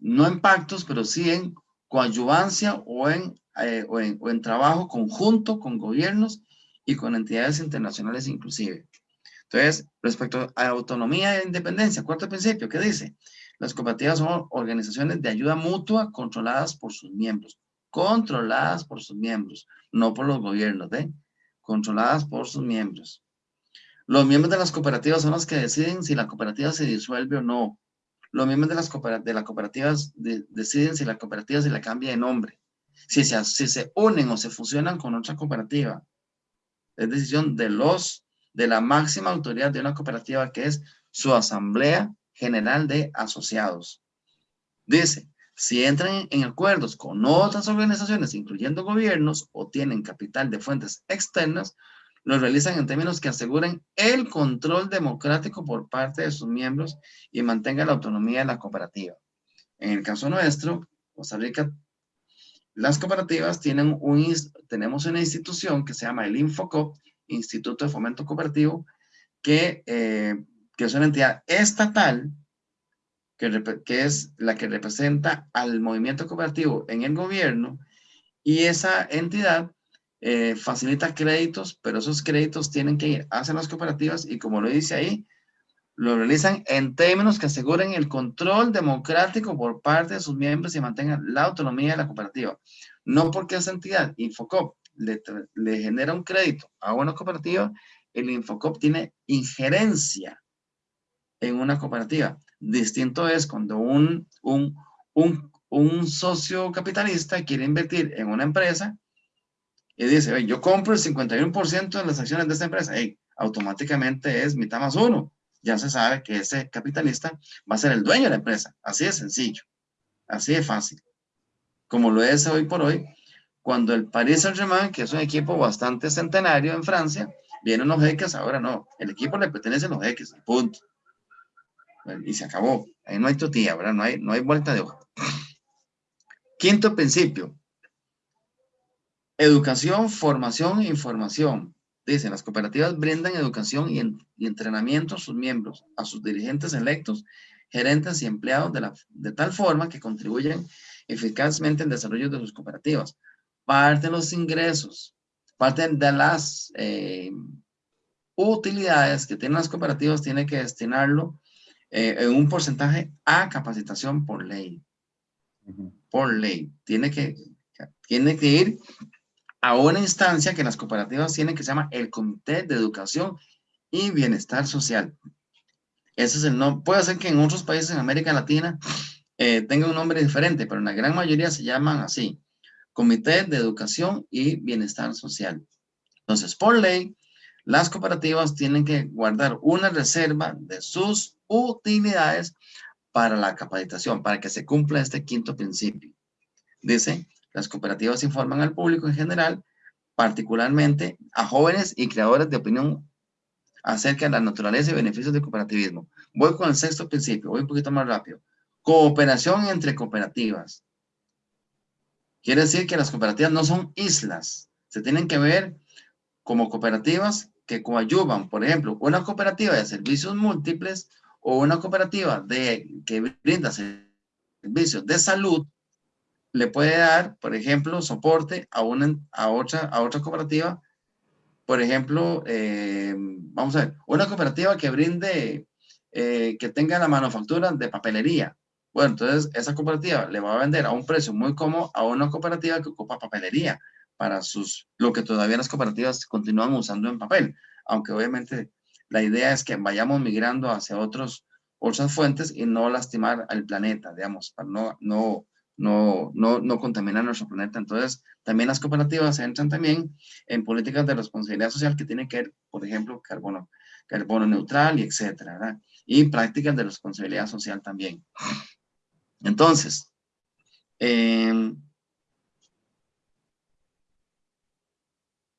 no en pactos, pero sí en coadyuvancia o en, eh, o en, o en trabajo conjunto con gobiernos y con entidades internacionales inclusive. Entonces, respecto a autonomía e independencia, cuarto principio, ¿qué dice? Las cooperativas son organizaciones de ayuda mutua controladas por sus miembros. Controladas por sus miembros, no por los gobiernos, ¿eh? controladas por sus miembros. Los miembros de las cooperativas son los que deciden si la cooperativa se disuelve o no. Los miembros de las de la cooperativas deciden si la cooperativa se le cambia de nombre. Si se, si se unen o se fusionan con otra cooperativa. Es decisión de los, de la máxima autoridad de una cooperativa que es su Asamblea General de Asociados. Dice, si entran en acuerdos con otras organizaciones, incluyendo gobiernos, o tienen capital de fuentes externas, lo realizan en términos que aseguren el control democrático por parte de sus miembros y mantengan la autonomía de la cooperativa. En el caso nuestro, Costa Rica, las cooperativas tienen un, tenemos una institución que se llama el Infocop, Instituto de Fomento Cooperativo, que, eh, que es una entidad estatal que, es la que representa al movimiento cooperativo en el gobierno y esa entidad eh, facilita créditos, pero esos créditos tienen que ir hacia las cooperativas y como lo dice ahí, lo realizan en términos que aseguren el control democrático por parte de sus miembros y mantengan la autonomía de la cooperativa. No porque esa entidad, Infocop, le, le genera un crédito a una cooperativa, el Infocop tiene injerencia en una cooperativa. Distinto es cuando un, socio capitalista quiere invertir en una empresa y dice, yo compro el 51% de las acciones de esta empresa, automáticamente es mitad más uno. Ya se sabe que ese capitalista va a ser el dueño de la empresa. Así de sencillo, así de fácil. Como lo es hoy por hoy, cuando el Paris Saint-Germain, que es un equipo bastante centenario en Francia, vienen los jeques, ahora no, el equipo le pertenece a los jeques, punto. Y se acabó. Ahí no hay tutía, ¿verdad? No hay, no hay vuelta de hoja. Quinto principio. Educación, formación e información. Dicen, las cooperativas brindan educación y, entrenamiento a sus miembros, a sus dirigentes electos, gerentes y empleados de, la, de tal forma que contribuyen eficazmente al desarrollo de sus cooperativas. Parte de los ingresos, parte de las eh, utilidades que tienen las cooperativas tiene que destinarlo eh, en un porcentaje a capacitación por ley. Por ley. Tiene que, tiene que ir a una instancia que las cooperativas tienen que se llama el Comité de Educación y Bienestar Social. Ese es el nombre. Puede ser que en otros países en América Latina eh, tenga un nombre diferente, pero en la gran mayoría se llaman así. Comité de Educación y Bienestar Social. Entonces, por ley, las cooperativas tienen que guardar una reserva de sus utilidades para la capacitación, para que se cumpla este quinto principio. Dice, las cooperativas informan al público en general, particularmente a jóvenes y creadores de opinión acerca de la naturaleza y beneficios del cooperativismo. Voy con el sexto principio, voy un poquito más rápido. Cooperación entre cooperativas. Quiere decir que las cooperativas no son islas, se tienen que ver como cooperativas que coadyuvan, por ejemplo, una cooperativa de servicios múltiples o una cooperativa de, que brinda servicios de salud le puede dar, por ejemplo, soporte a, una, a, otra, a otra cooperativa. Por ejemplo, eh, vamos a ver, una cooperativa que brinde, eh, que tenga la manufactura de papelería. Bueno, entonces esa cooperativa le va a vender a un precio muy cómodo a una cooperativa que ocupa papelería para sus, lo que todavía las cooperativas continúan usando en papel. Aunque obviamente la idea es que vayamos migrando hacia otros, otras fuentes y no lastimar al planeta, digamos, para no, no, no, no, no contaminar nuestro planeta. Entonces, también las cooperativas entran también en políticas de responsabilidad social que tienen que ver, por ejemplo, carbono, carbono neutral y etcétera, Y prácticas de responsabilidad social también. Entonces, eh,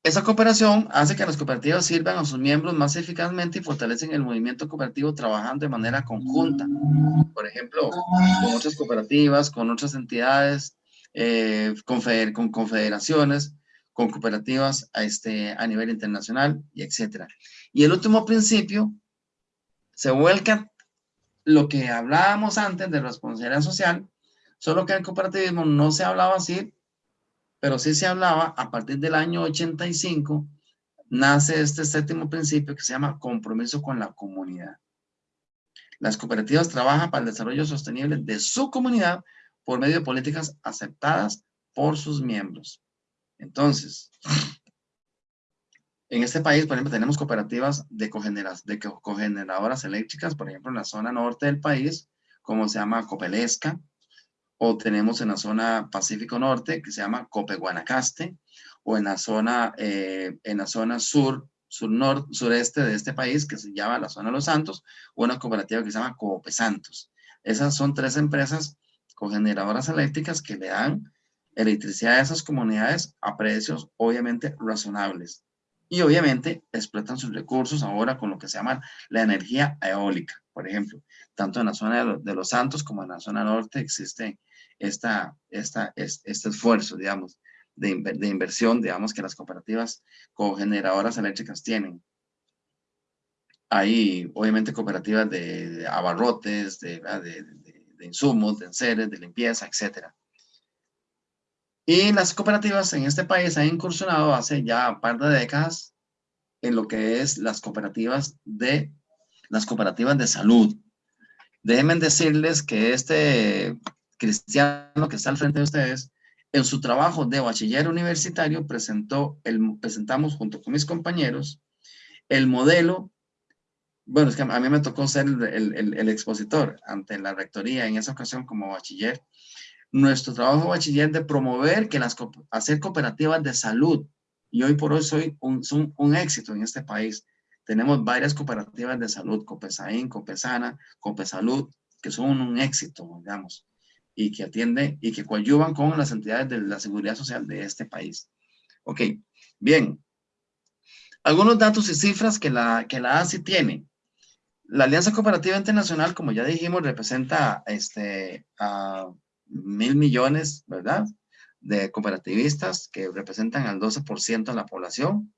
Esa cooperación hace que las cooperativas sirvan a sus miembros más eficazmente y fortalecen el movimiento cooperativo trabajando de manera conjunta. Por ejemplo, con otras cooperativas, con otras entidades, eh, con, confederaciones, con cooperativas a, este, a nivel internacional y etcétera. Y el último principio se vuelca lo que hablábamos antes de responsabilidad social, solo que en cooperativismo no se hablaba así, pero sí se hablaba, a partir del año 85, nace este séptimo principio que se llama compromiso con la comunidad. Las cooperativas trabajan para el desarrollo sostenible de su comunidad por medio de políticas aceptadas por sus miembros. Entonces, en este país, por ejemplo, tenemos cooperativas de, de cogeneradoras eléctricas, por ejemplo, en la zona norte del país, como se llama Copelesca, o tenemos en la zona Pacífico Norte, que se llama Cope Guanacaste, o en la zona, eh, en la zona sur, sur sureste de este país, que se llama la zona de Los Santos, una cooperativa que se llama Cope Santos. Esas son tres empresas cogeneradoras eléctricas que le dan electricidad a esas comunidades a precios obviamente razonables. Y obviamente explotan sus recursos ahora con lo que se llama la energía eólica, por ejemplo. Tanto en la zona de, Los Santos como en la zona norte existe esta, esta, este esfuerzo, digamos, de, de, inversión, digamos, que las cooperativas cogeneradoras eléctricas tienen. Hay, obviamente, cooperativas de, abarrotes, de, de, insumos, de enseres, de limpieza, etc. Y las cooperativas en este país han incursionado hace ya un par de décadas en lo que es las cooperativas de las cooperativas de salud. Déjenme decirles que este cristiano que está al frente de ustedes, en su trabajo de bachiller universitario presentó el, presentamos junto con mis compañeros el modelo, bueno, es que a mí me tocó ser el, el expositor ante la rectoría en esa ocasión como bachiller, nuestro trabajo bachiller de promover que las, hacer cooperativas de salud, y hoy por hoy soy un, son un éxito en este país. Tenemos varias cooperativas de salud, Copesaín, Copesana, Copesalud, que son un éxito, digamos, y que atienden y que coadyuvan con las entidades de la seguridad social de este país. Ok, bien. Algunos datos y cifras que la, que la ASI tiene. La Alianza Cooperativa Internacional, como ya dijimos, representa este, a mil millones, ¿verdad? De cooperativistas que representan al 12% de la población.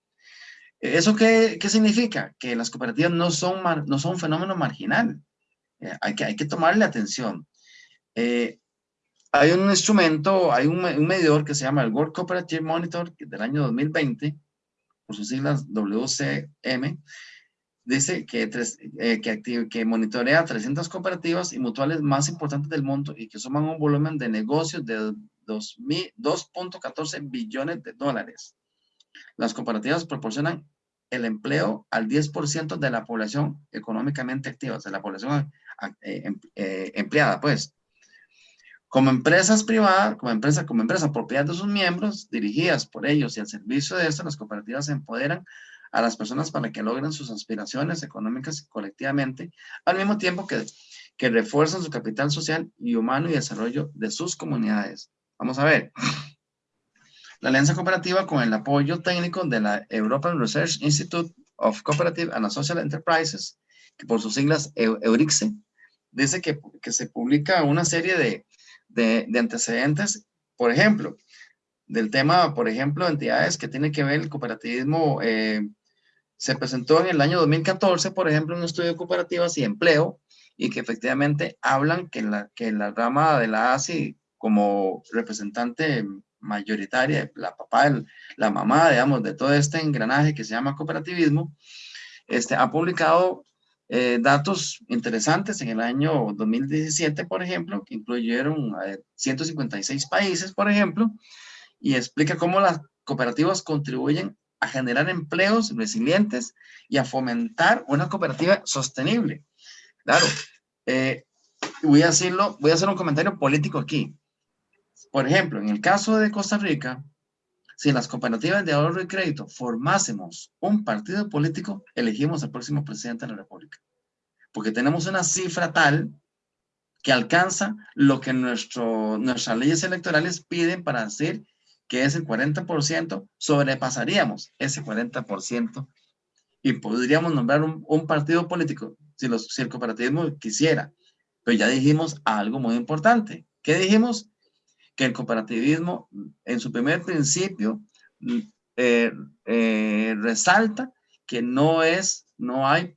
¿Eso qué, qué, significa? Que las cooperativas no son, no son un fenómeno marginal. Eh, hay, que, hay que tomarle atención. Eh, hay un instrumento, hay un, un, medidor que se llama el World Cooperative Monitor del año 2020, por sus siglas WCM, dice que, eh, que, que monitorea 300 cooperativas y mutuales más importantes del mundo y que suman un volumen de negocios de 2.14 billones de dólares. Las cooperativas proporcionan el empleo al 10% de la población económicamente activa, o sea, la población eh, em, eh, empleada, pues. Como empresas privadas, como empresa, como empresa propiedad de sus miembros, dirigidas por ellos y al servicio de esto, las cooperativas empoderan a las personas para que logren sus aspiraciones económicas colectivamente, al mismo tiempo que, que refuerzan su capital social y humano y desarrollo de sus comunidades. Vamos a ver. La alianza cooperativa con el apoyo técnico de la European Research Institute of Cooperative and Social Enterprises, que por sus siglas EURICSE, dice que, que se publica una serie de, de, de antecedentes, por ejemplo, del tema, por ejemplo, entidades que tienen que ver el cooperativismo eh, se presentó en el año 2014, por ejemplo, un estudio de cooperativas y empleo, y que efectivamente hablan que la, que la rama de la ASI como representante mayoritaria, la papá, la mamá, digamos, de todo este engranaje que se llama cooperativismo, este, ha publicado eh, datos interesantes en el año 2017, por ejemplo, que incluyeron 156 países, por ejemplo, y explica cómo las cooperativas contribuyen a generar empleos resilientes y a fomentar una cooperativa sostenible. Claro, eh, voy, a decirlo, voy a hacer un comentario político aquí. Por ejemplo, en el caso de Costa Rica, si las cooperativas de ahorro y crédito formásemos un partido político, elegimos al próximo presidente de la República. Porque tenemos una cifra tal que alcanza lo que nuestro, nuestras leyes electorales piden para hacer que es el 40%, sobrepasaríamos ese 40% y podríamos nombrar un, partido político si, los, si el cooperativismo quisiera. Pero ya dijimos algo muy importante. ¿Qué dijimos? Que el cooperativismo en su primer principio eh, eh, resalta que no es, no hay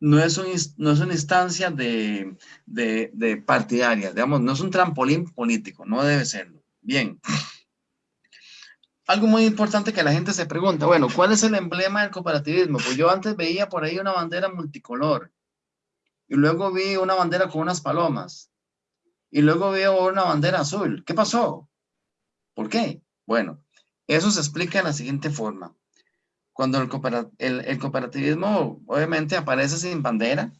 no es, no es una instancia de, de, partidaria, digamos, no es un trampolín político, no debe serlo. Bien. Algo muy importante que la gente se pregunta, bueno, ¿cuál es el emblema del cooperativismo? Pues yo antes veía por ahí una bandera multicolor, y luego vi una bandera con unas palomas, y luego veo una bandera azul. ¿Qué pasó? ¿Por qué? Bueno, eso se explica de la siguiente forma cuando el, cooperativismo obviamente aparece sin bandera,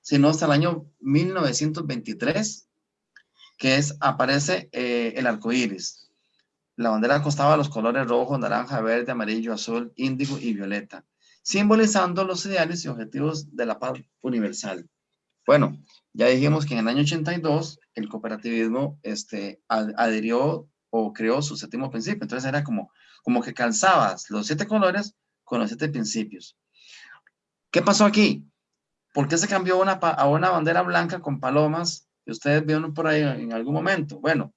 sino hasta el año 1923, que es, aparece eh, el arco iris. La bandera costaba los colores rojo, naranja, verde, amarillo, azul, índigo y violeta, simbolizando los ideales y objetivos de la paz universal. Bueno, ya dijimos que en el año 82 el cooperativismo este, adhirió o creó su séptimo principio. Entonces era como, como que calzabas los siete colores con los siete principios. ¿Qué pasó aquí? ¿Por qué se cambió una, a una bandera blanca con palomas que ustedes vieron por ahí en algún momento? Bueno,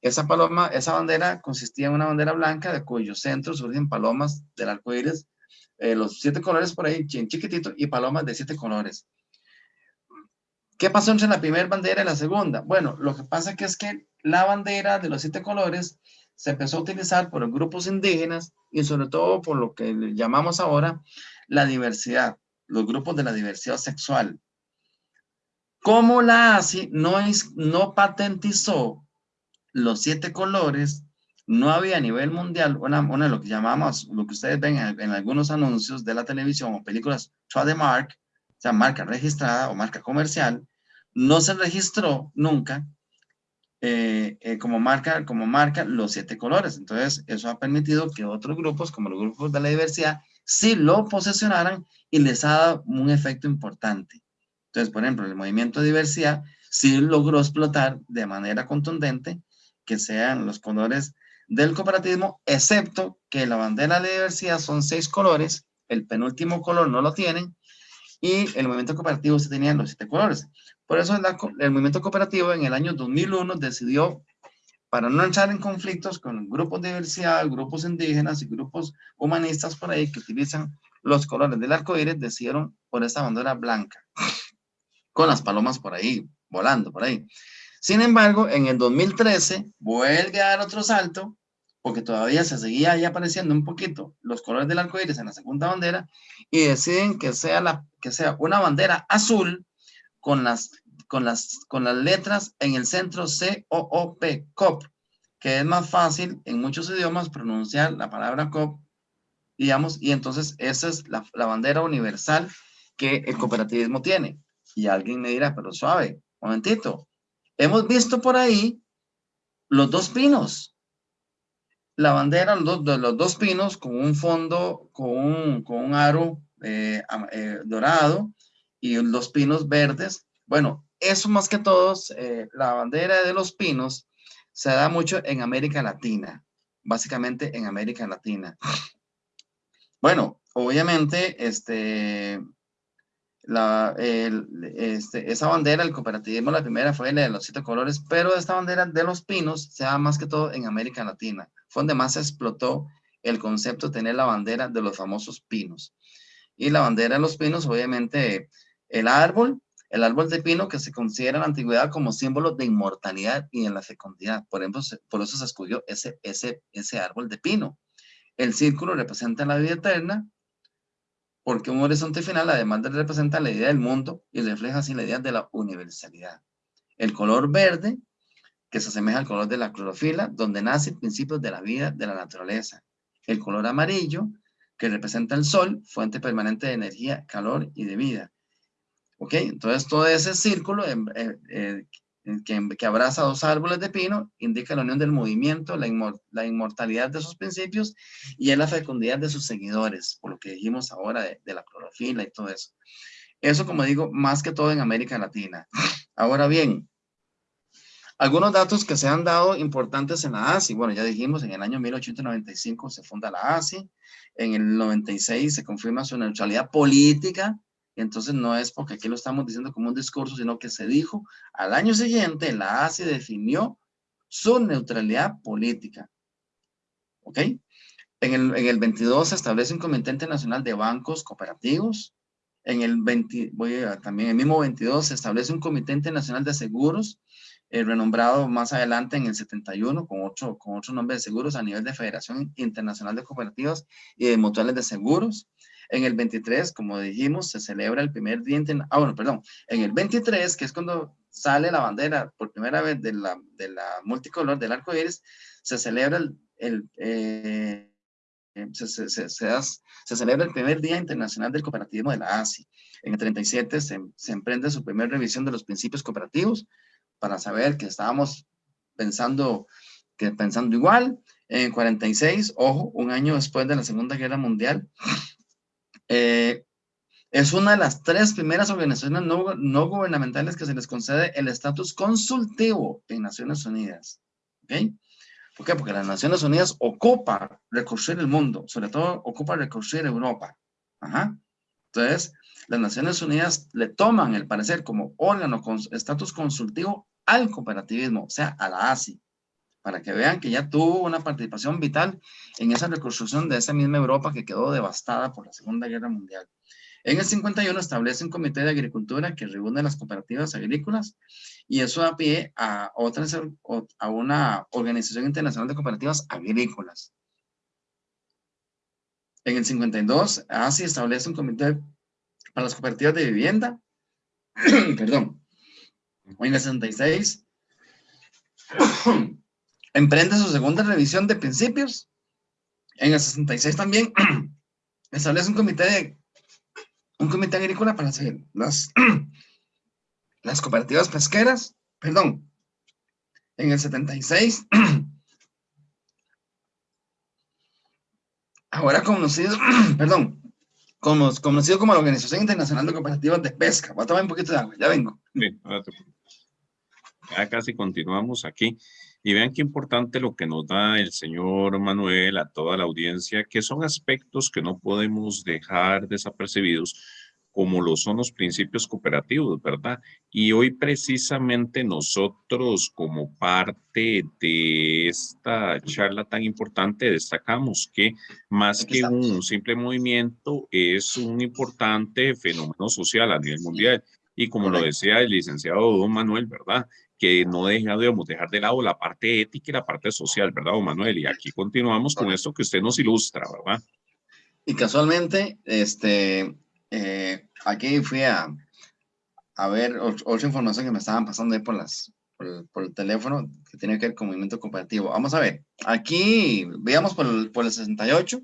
esa paloma, esa bandera consistía en una bandera blanca de cuyo centro surgen palomas del arco iris, eh, los siete colores por ahí, chiquitito, y palomas de siete colores. ¿Qué pasó entre la primera bandera y la segunda? Bueno, lo que pasa que es que la bandera de los siete colores se empezó a utilizar por los grupos indígenas y sobre todo por lo que llamamos ahora la diversidad, los grupos de la diversidad sexual. Como la ASI no, es, no patentizó los siete colores, no había a nivel mundial una, una lo que llamamos, lo que ustedes ven en, algunos anuncios de la televisión o películas trademark, o sea, marca registrada o marca comercial, no se registró nunca eh, eh, como, marca, como marca los siete colores. Entonces, eso ha permitido que otros grupos, como los grupos de la diversidad, sí lo posesionaran y les ha dado un efecto importante. Entonces, por ejemplo, el movimiento de diversidad sí logró explotar de manera contundente que sean los colores del cooperativismo, excepto que la bandera de diversidad son seis colores, el penúltimo color no lo tienen, y el movimiento cooperativo se tenía los siete colores. Por eso el movimiento cooperativo en el año 2001 decidió, para no entrar en conflictos con grupos de diversidad, grupos indígenas y grupos humanistas por ahí que utilizan los colores del arco iris, decidieron por esta bandera blanca, con las palomas por ahí, volando por ahí. Sin embargo, en el 2013 vuelve a dar otro salto, porque todavía se seguía ahí apareciendo un poquito los colores del arco iris en la segunda bandera, y deciden que sea, la, que sea una bandera azul con las, con las, con las letras en el centro C-O-O-P, COP, que es más fácil en muchos idiomas pronunciar la palabra COP, digamos, y entonces esa es la, la bandera universal que el cooperativismo tiene. Y alguien me dirá, pero suave, momentito, hemos visto por ahí los dos pinos, la bandera de los dos pinos con un fondo, con un, con un aro eh, eh, dorado, y los pinos verdes. Bueno, eso más que todos, eh, la bandera de los pinos se da mucho en América Latina, básicamente en América Latina. Bueno, obviamente, este, la, este, esa bandera, el cooperativismo, la primera fue la de los siete colores, pero esta bandera de los pinos se da más que todo en América Latina. Fue donde más se explotó el concepto de tener la bandera de los famosos pinos. Y la bandera de los pinos, obviamente, el árbol, el árbol de pino que se considera en la antigüedad como símbolo de inmortalidad y en la fecundidad. Por ejemplo, por eso se escogió ese, ese, ese árbol de pino. El círculo representa la vida eterna, porque un horizonte final además de representar la idea del mundo y refleja así la idea de la universalidad. El color verde, que se asemeja al color de la clorofila, donde nace el principio de la vida de la naturaleza. El color amarillo, que representa el sol, fuente permanente de energía, calor y de vida. ¿Ok? Entonces todo ese círculo que, que, abraza dos árboles de pino indica la unión del movimiento, la, inmortalidad de sus principios y la fecundidad de sus seguidores, por lo que dijimos ahora de, de la clorofila y todo eso. Eso, como digo, más que todo en América Latina. Ahora bien, algunos datos que se han dado importantes en la ASI, bueno, ya dijimos, en el año 1895 se funda la ASI, en el 96 se confirma su neutralidad política, entonces no es porque aquí lo estamos diciendo como un discurso, sino que se dijo al año siguiente la ASI definió su neutralidad política. ¿Ok? En el, en el 22 se establece un Comité Internacional de Bancos Cooperativos. En el 20, voy a, también el mismo 22 se establece un Comité Internacional de Seguros, eh, renombrado más adelante en el 71 con otro, con otro nombre de seguros a nivel de Federación Internacional de Cooperativas y de Mutuales de Seguros. En el 23, como dijimos, se celebra el primer día Ah, bueno, perdón. En el 23, que es cuando sale la bandera por primera vez de la, de la multicolor del arco iris, se celebra el, el eh, se, se, se, se, celebra el primer Día Internacional del Cooperativismo de la ASI. En el 37 se, emprende su primera revisión de los principios cooperativos para saber que estábamos pensando, que pensando igual. En el 46, ojo, un año después de la Segunda Guerra Mundial, eh, es una de las tres primeras organizaciones no, no, gubernamentales que se les concede el estatus consultivo en Naciones Unidas. ¿Ok? ¿Por qué? Porque las Naciones Unidas ocupa recorrer el mundo, sobre todo ocupa recorrer Europa. Ajá. Entonces, las Naciones Unidas le toman el parecer como órgano con estatus consultivo al cooperativismo, o sea, a la ASI, para que vean que ya tuvo una participación vital en esa reconstrucción de esa misma Europa que quedó devastada por la Segunda Guerra Mundial. En el 51 establece un comité de agricultura que reúne las cooperativas agrícolas y eso da pie a, otras, a una organización internacional de cooperativas agrícolas. En el 52, ASI establece un comité para las cooperativas de vivienda. Perdón. En el 66, emprende su segunda revisión de principios. En el 66 también establece un comité de un comité agrícola para hacer las, las cooperativas pesqueras, perdón, en el 76, ahora conocido, perdón, como, conocido como la Organización Internacional de Cooperativas de Pesca. Voy a tomar un poquito de agua, ya vengo. ya casi continuamos aquí. Y vean qué importante lo que nos da el señor Manuel a toda la audiencia, que son aspectos que no podemos dejar desapercibidos, como lo son los principios cooperativos, ¿verdad? Y hoy precisamente nosotros como parte de esta charla tan importante destacamos que más que un simple movimiento es un importante fenómeno social a nivel mundial. Y como lo decía el licenciado Don Manuel, ¿verdad? Que no debemos dejar de lado la parte ética y la parte social, ¿verdad, don Manuel? Y aquí continuamos con esto que usted nos ilustra, ¿verdad? Y casualmente, este, eh, aquí fui a, a ver otra información que me estaban pasando ahí por, las, por, el, teléfono que tiene que ver con movimiento cooperativo. Vamos a ver, aquí veamos por el, por el 68,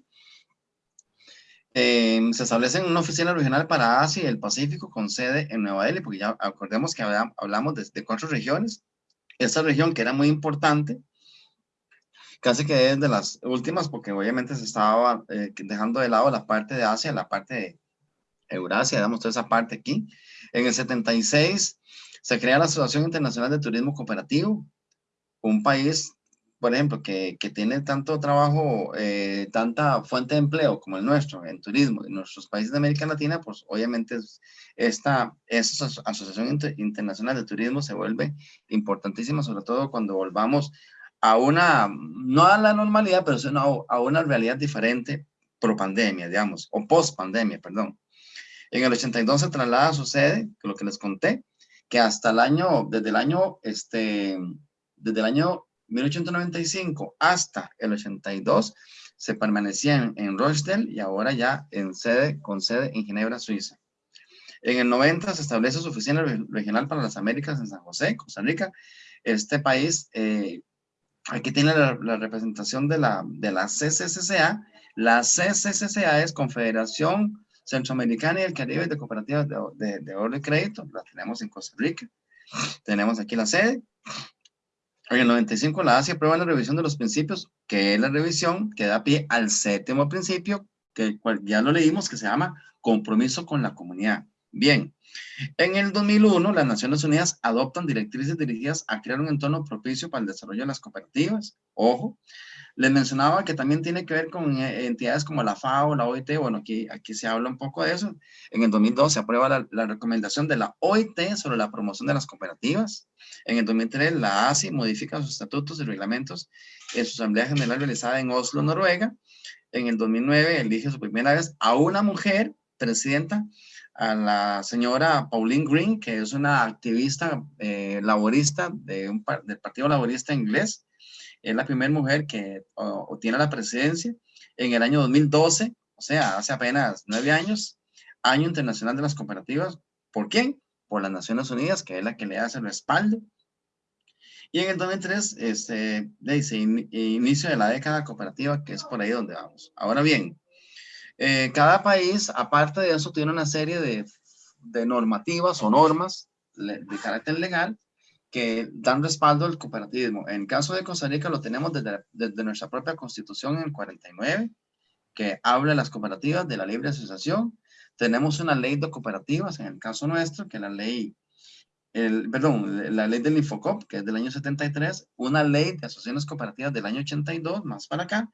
eh, se establece una oficina regional para Asia y el Pacífico con sede en Nueva Delhi, porque ya acordemos que hablamos de, cuatro regiones. Esta región que era muy importante, casi que desde las últimas, porque obviamente se estaba eh, dejando de lado la parte de Asia, la parte de Eurasia, damos toda esa parte aquí. En el 76 se crea la Asociación Internacional de Turismo Cooperativo, un país por ejemplo, que, que tiene tanto trabajo, eh, tanta fuente de empleo como el nuestro en turismo en nuestros países de América Latina, pues obviamente esta, esta Asociación Internacional de Turismo se vuelve importantísima, sobre todo cuando volvamos a una, no a la normalidad, pero sino a una realidad diferente pro pandemia, digamos, o post pandemia, perdón. En el 82 se traslada su sede, lo que les conté, que hasta el año, desde el año, este, desde el año 1895 hasta el 82 se permanecía en, Rochdale y ahora ya en sede, con sede en Ginebra, Suiza. En el 90 se establece su oficina regional para las Américas en San José, Costa Rica. Este país, eh, aquí tiene la, representación de la, de la CCCCA. La CCCCA es Confederación Centroamericana y el Caribe de Cooperativas de, de, de Oro y Crédito. La tenemos en Costa Rica. Tenemos aquí la sede. En el 95 la ASI aprueba la revisión de los principios, que es la revisión que da pie al séptimo principio, que ya lo leímos, que se llama compromiso con la comunidad. Bien, en el 2001 las Naciones Unidas adoptan directrices dirigidas a crear un entorno propicio para el desarrollo de las cooperativas. Ojo, les mencionaba que también tiene que ver con eh, entidades como la FAO, la OIT, bueno, aquí, aquí se habla un poco de eso. En el 2002 se aprueba la, recomendación de la OIT sobre la promoción de las cooperativas. En el 2003 la ASI modifica sus estatutos y reglamentos en su Asamblea General realizada en Oslo, Noruega. En el 2009 elige su primera vez a una mujer presidenta, a la señora Pauline Green, que es una activista eh, laborista de un, del Partido Laborista Inglés es la primera mujer que obtiene la presidencia en el año 2012, o sea, hace apenas nueve años, Año Internacional de las Cooperativas. ¿Por quién? Por las Naciones Unidas, que es la que le hace el respaldo. Y en el 2003, este, dice inicio de la década cooperativa, que es por ahí donde vamos. Ahora bien, eh, cada país, aparte de eso, tiene una serie de, de normativas o normas de carácter legal que dan respaldo al cooperativismo. En el caso de Costa Rica lo tenemos desde, desde nuestra propia constitución en el 49, que habla de las cooperativas, de la libre asociación. Tenemos una ley de cooperativas, en el caso nuestro, que la ley, el, perdón, la ley del Infocop, que es del año 73, una ley de asociaciones cooperativas del año 82, más para acá,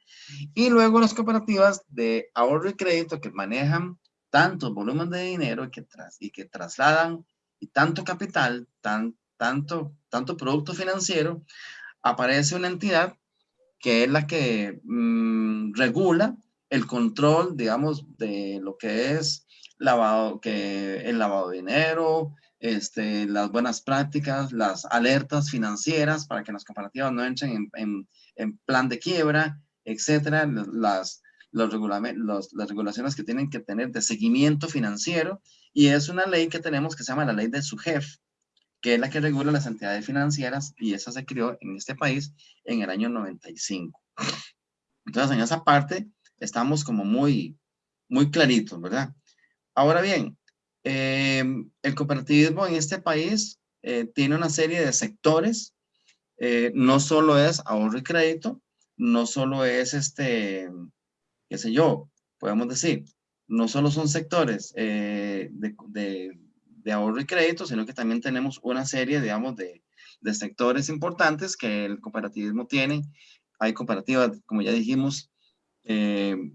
y luego las cooperativas de ahorro y crédito que manejan tantos volúmenes de dinero que tras, y que trasladan y tanto capital, tan, tanto, tanto producto financiero, aparece una entidad que es la que mm, regula el control, digamos, de lo que es lavado, que el lavado de dinero, este, las buenas prácticas, las alertas financieras para que las cooperativas no entren en, plan de quiebra, etcétera, las, los, los las regulaciones que tienen que tener de seguimiento financiero, y es una ley que tenemos que se llama la ley de SUGEF, que es la que regula las entidades financieras, y esa se creó en este país en el año 95. Entonces, en esa parte estamos como muy, muy claritos, ¿verdad? Ahora bien, Em, el cooperativismo en este país eh, tiene una serie de sectores, eh, no solo es ahorro y crédito, no solo es este, qué sé yo, podemos decir, no solo son sectores eh, de, de, ahorro y crédito, sino que también tenemos una serie, digamos, de, de sectores importantes que el cooperativismo tiene. Hay cooperativas, como ya dijimos, en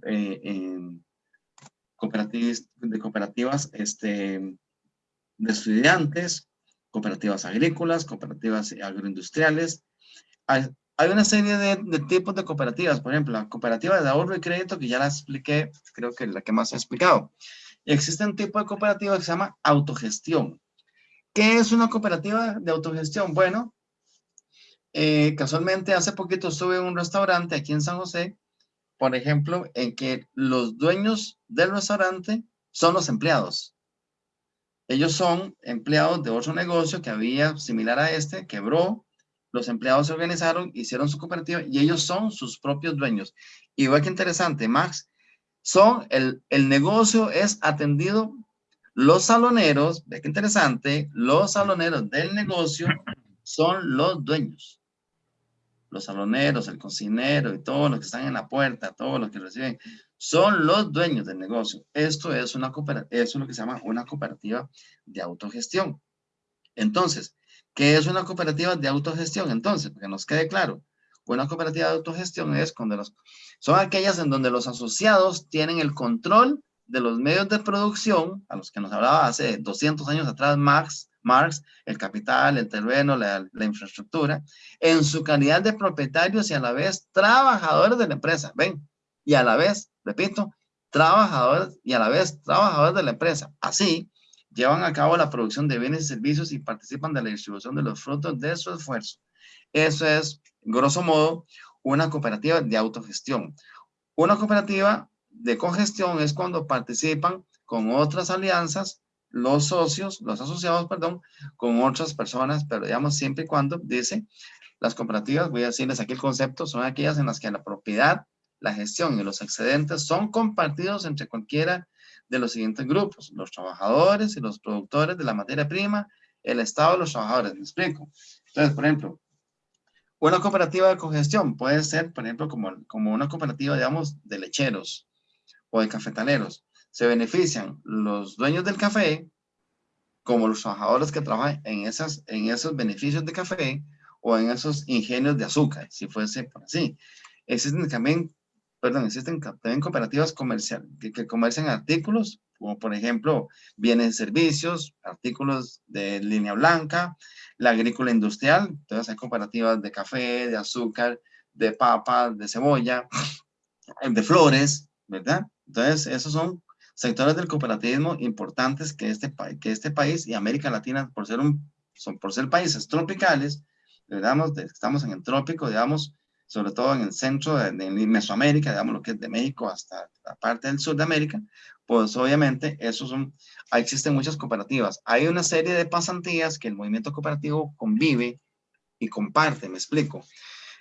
cooperativas, de cooperativas este, de estudiantes, cooperativas agrícolas, cooperativas agroindustriales. Hay, hay una serie de, de, tipos de cooperativas, por ejemplo, la cooperativa de ahorro y crédito, que ya la expliqué, creo que la que más he explicado. Existe un tipo de cooperativa que se llama autogestión. ¿Qué es una cooperativa de autogestión? Bueno, eh, casualmente hace poquito estuve en un restaurante aquí en San José por ejemplo, en que los dueños del restaurante son los empleados. Ellos son empleados de otro negocio que había similar a este, quebró, los empleados se organizaron, hicieron su cooperativa y ellos son sus propios dueños. Ve que interesante, Max, son el, el negocio es atendido, los saloneros, ve que interesante, los saloneros del negocio son los dueños los saloneros, el cocinero y todos los que están en la puerta, todos los que reciben, son los dueños del negocio. Esto es, una eso es lo que se llama una cooperativa de autogestión. Entonces, ¿qué es una cooperativa de autogestión? Entonces, que nos quede claro, una cooperativa de autogestión es cuando los, son aquellas en donde los asociados tienen el control de los medios de producción, a los que nos hablaba hace 200 años atrás Marx, Marx, el capital, el terreno, la, infraestructura, en su calidad de propietarios y a la vez trabajadores de la empresa. Ven, y a la vez, repito, trabajadores y a la vez trabajadores de la empresa. Así, llevan a cabo la producción de bienes y servicios y participan de la distribución de los frutos de su esfuerzo. Eso es, grosso modo, una cooperativa de autogestión. Una cooperativa de cogestión es cuando participan con otras alianzas los socios, los asociados, perdón, con otras personas, pero digamos siempre y cuando, dice, las cooperativas, voy a decirles aquí el concepto, son aquellas en las que la propiedad, la gestión y los excedentes son compartidos entre cualquiera de los siguientes grupos, los trabajadores y los productores de la materia prima, el Estado los trabajadores, ¿me explico? Entonces, por ejemplo, una cooperativa de cogestión puede ser, por ejemplo, como, como una cooperativa, digamos, de lecheros o de cafetaleros, se benefician los dueños del café, como los trabajadores que trabajan en, esas, en esos beneficios de café o en esos ingenios de azúcar, si fuese por así. Existen también, perdón, existen también cooperativas comerciales que, que comercian artículos, como por ejemplo bienes y servicios, artículos de línea blanca, la agrícola industrial, entonces hay cooperativas de café, de azúcar, de papa, de cebolla, de flores, ¿verdad? Entonces, esos son sectores del cooperativismo importantes que este, que este país y América Latina, por ser, un, son, por ser países tropicales, digamos, estamos en el trópico, digamos, sobre todo en el centro de, Mesoamérica, digamos, lo que es de México hasta la parte del sur de América, pues obviamente esos son, existen muchas cooperativas. Hay una serie de pasantías que el movimiento cooperativo convive y comparte, me explico.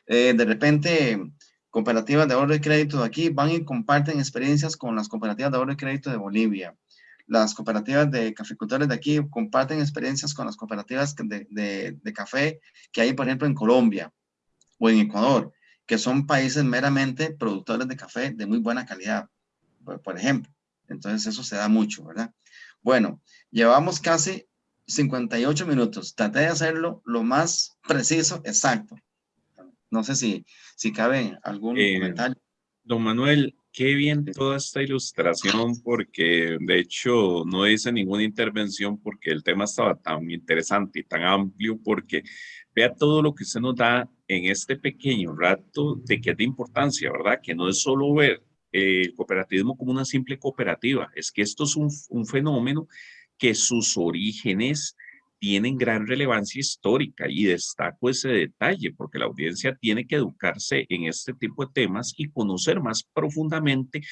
Eh, de repente, cooperativas de ahorro y crédito de aquí van y comparten experiencias con las cooperativas de ahorro y crédito de Bolivia. Las cooperativas de caficultores de aquí comparten experiencias con las cooperativas de, de café que hay, por ejemplo, en Colombia o en Ecuador, que son países meramente productores de café de muy buena calidad, por ejemplo. Entonces eso se da mucho, ¿verdad? Bueno, llevamos casi 58 minutos. Traté de hacerlo lo más preciso, exacto. No sé si, si cabe algún eh, comentario. Don Manuel, qué bien toda esta ilustración porque de hecho no hice ninguna intervención porque el tema estaba tan interesante y tan amplio porque vea todo lo que usted nos da en este pequeño rato de que es de importancia, ¿verdad? Que no es solo ver el cooperativismo como una simple cooperativa, es que esto es un, un fenómeno que sus orígenes tienen gran relevancia histórica y destaco ese detalle porque la audiencia tiene que educarse en este tipo de temas y conocer más profundamente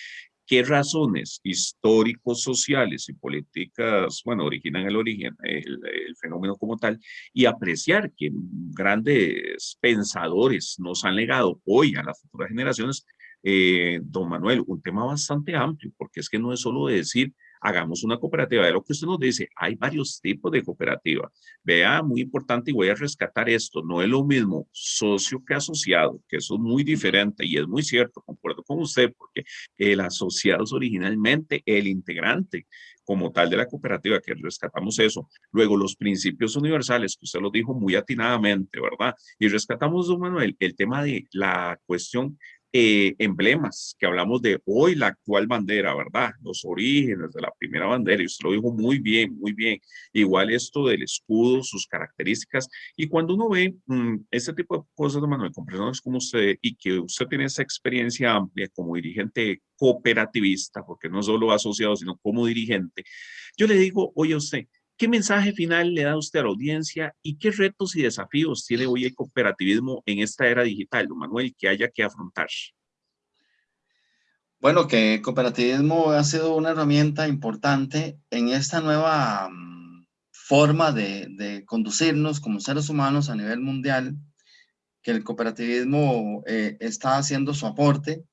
qué razones históricos, sociales y políticas, bueno, originan el origen, el, fenómeno como tal, y apreciar que grandes pensadores nos han legado hoy a las futuras generaciones, eh, don Manuel, un tema bastante amplio, porque es que no es solo decir hagamos una cooperativa. De lo que usted nos dice, hay varios tipos de cooperativa. Vea, muy importante y voy a rescatar esto, no es lo mismo socio que asociado, que eso es muy diferente y es muy cierto, concuerdo con usted, porque el asociado es originalmente el integrante como tal de la cooperativa, que rescatamos eso. Luego, los principios universales, que usted lo dijo muy atinadamente, ¿verdad? Y rescatamos, don Manuel, el tema de la cuestión eh, emblemas, que hablamos de hoy la actual bandera, ¿verdad? Los orígenes de la primera bandera, y usted lo dijo muy bien, muy bien. Igual esto del escudo, sus características, y cuando uno ve mm, este tipo de cosas, Manuel, con personas como usted, y que usted tiene esa experiencia amplia como dirigente cooperativista, porque no solo asociado, sino como dirigente, yo le digo, oye usted, ¿Qué mensaje final le da usted a la audiencia y qué retos y desafíos tiene hoy el cooperativismo en esta era digital, Manuel, que haya que afrontar? Bueno, que el cooperativismo ha sido una herramienta importante en esta nueva mm, forma de, conducirnos como seres humanos a nivel mundial, que el cooperativismo eh, está haciendo su aporte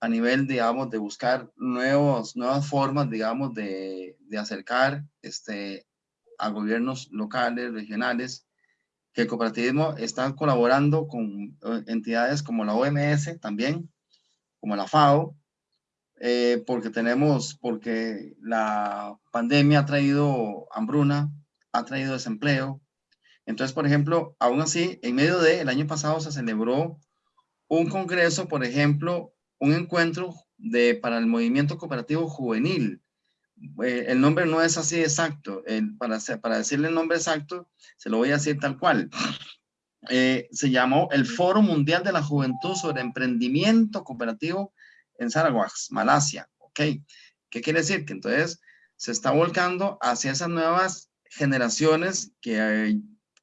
a nivel, digamos, de buscar nuevos, nuevas formas, digamos, de, de acercar este, a gobiernos locales, regionales, que el cooperativismo está colaborando con eh, entidades como la OMS también, como la FAO, eh, porque tenemos, porque la pandemia ha traído hambruna, ha traído desempleo. Entonces, por ejemplo, aún así, en medio de, el año pasado se celebró un congreso, por ejemplo, un encuentro de, para el movimiento cooperativo juvenil. Eh, el nombre no es así exacto. para, para decirle el nombre exacto, se lo voy a decir tal cual. Eh, se llamó el Foro Mundial de la Juventud sobre Emprendimiento Cooperativo en Sarawak, Malasia. ¿Ok? ¿Qué quiere decir? Que entonces se está volcando hacia esas nuevas generaciones que,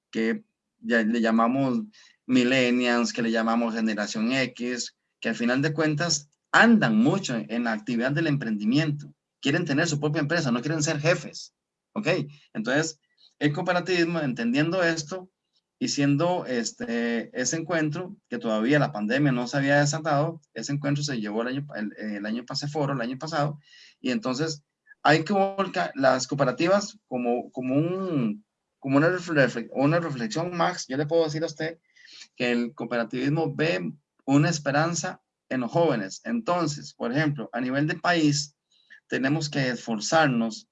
que ya le llamamos millennials, que le llamamos generación X, al final de cuentas andan mucho en la actividad del emprendimiento, quieren tener su propia empresa, no quieren ser jefes, ¿ok? Entonces, el cooperativismo, entendiendo esto y siendo este, ese encuentro, que todavía la pandemia no se había desatado, ese encuentro se llevó el año, el, año foro, el año pasado, y entonces hay que volcar las cooperativas como, como, un, como una, una reflexión, Max, yo le puedo decir a usted que el cooperativismo ve una esperanza en los jóvenes. Entonces, por ejemplo, a nivel de país, tenemos que esforzarnos,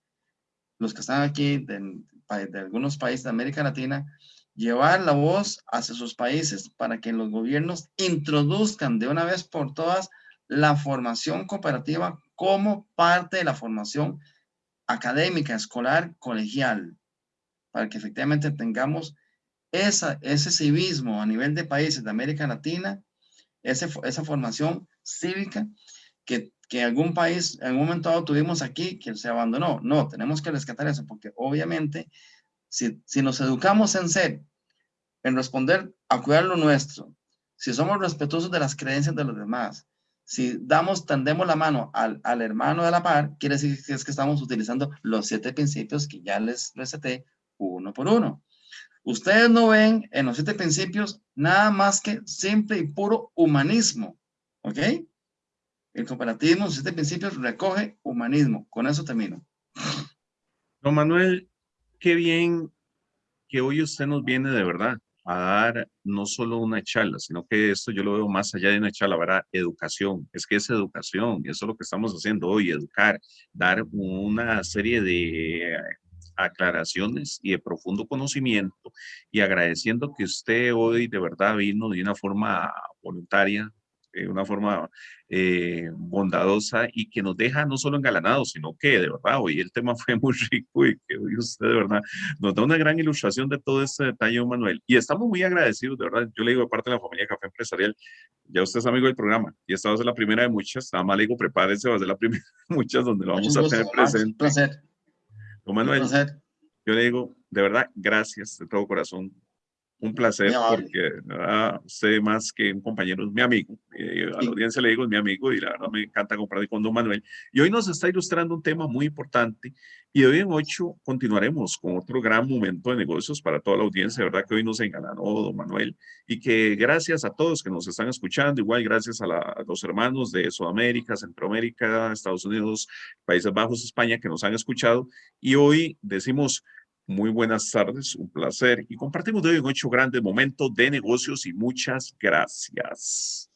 los que están aquí de, algunos países de América Latina, llevar la voz hacia sus países para que los gobiernos introduzcan de una vez por todas la formación cooperativa como parte de la formación académica, escolar, colegial, para que efectivamente tengamos ese civismo a nivel de países de América Latina esa formación cívica que, que algún país en un momento dado tuvimos aquí que se abandonó. No, tenemos que rescatar eso porque obviamente si, si nos educamos en ser, en responder a cuidar lo nuestro, si somos respetuosos de las creencias de los demás, si damos, tendemos la mano al, al, hermano de la par, quiere decir que es que estamos utilizando los siete principios que ya les receté uno por uno. Ustedes no ven en los siete principios nada más que simple y puro humanismo, ¿ok? El cooperativismo, los siete principios, recoge humanismo. Con eso termino. Don Manuel, qué bien que hoy usted nos viene de verdad a dar no solo una charla, sino que esto yo lo veo más allá de una charla, ¿verdad? Educación, es que es educación, eso es lo que estamos haciendo hoy, educar, dar una serie de aclaraciones y de profundo conocimiento y agradeciendo que usted hoy de verdad vino de una forma voluntaria, de una forma eh, bondadosa y que nos deja no solo engalanados, sino que de verdad hoy el tema fue muy rico y que hoy usted de verdad nos da una gran ilustración de todo este detalle, Manuel. Y estamos muy agradecidos, de verdad. Yo le digo, aparte de la familia Café Empresarial, ya usted es amigo del programa y esta va a ser la primera de muchas. Nada más le digo, prepárese, va a ser la primera de muchas donde lo vamos a tener presente. Un placer. Manuel, yo le digo, de verdad, gracias de todo corazón un placer porque ah, sé más que un compañero, es mi amigo. Eh, a la audiencia le digo, es mi amigo y la verdad me encanta compartir con Don Manuel. Y hoy nos está ilustrando un tema muy importante y hoy en 8 continuaremos con otro gran momento de negocios para toda la audiencia. De verdad que hoy nos engalanó Don Manuel y que gracias a todos que nos están escuchando, igual gracias a, a los hermanos de Sudamérica, Centroamérica, Estados Unidos, Países Bajos, España que nos han escuchado y hoy decimos muy buenas tardes, un placer y compartimos de hoy en ocho grandes momentos de negocios y muchas gracias.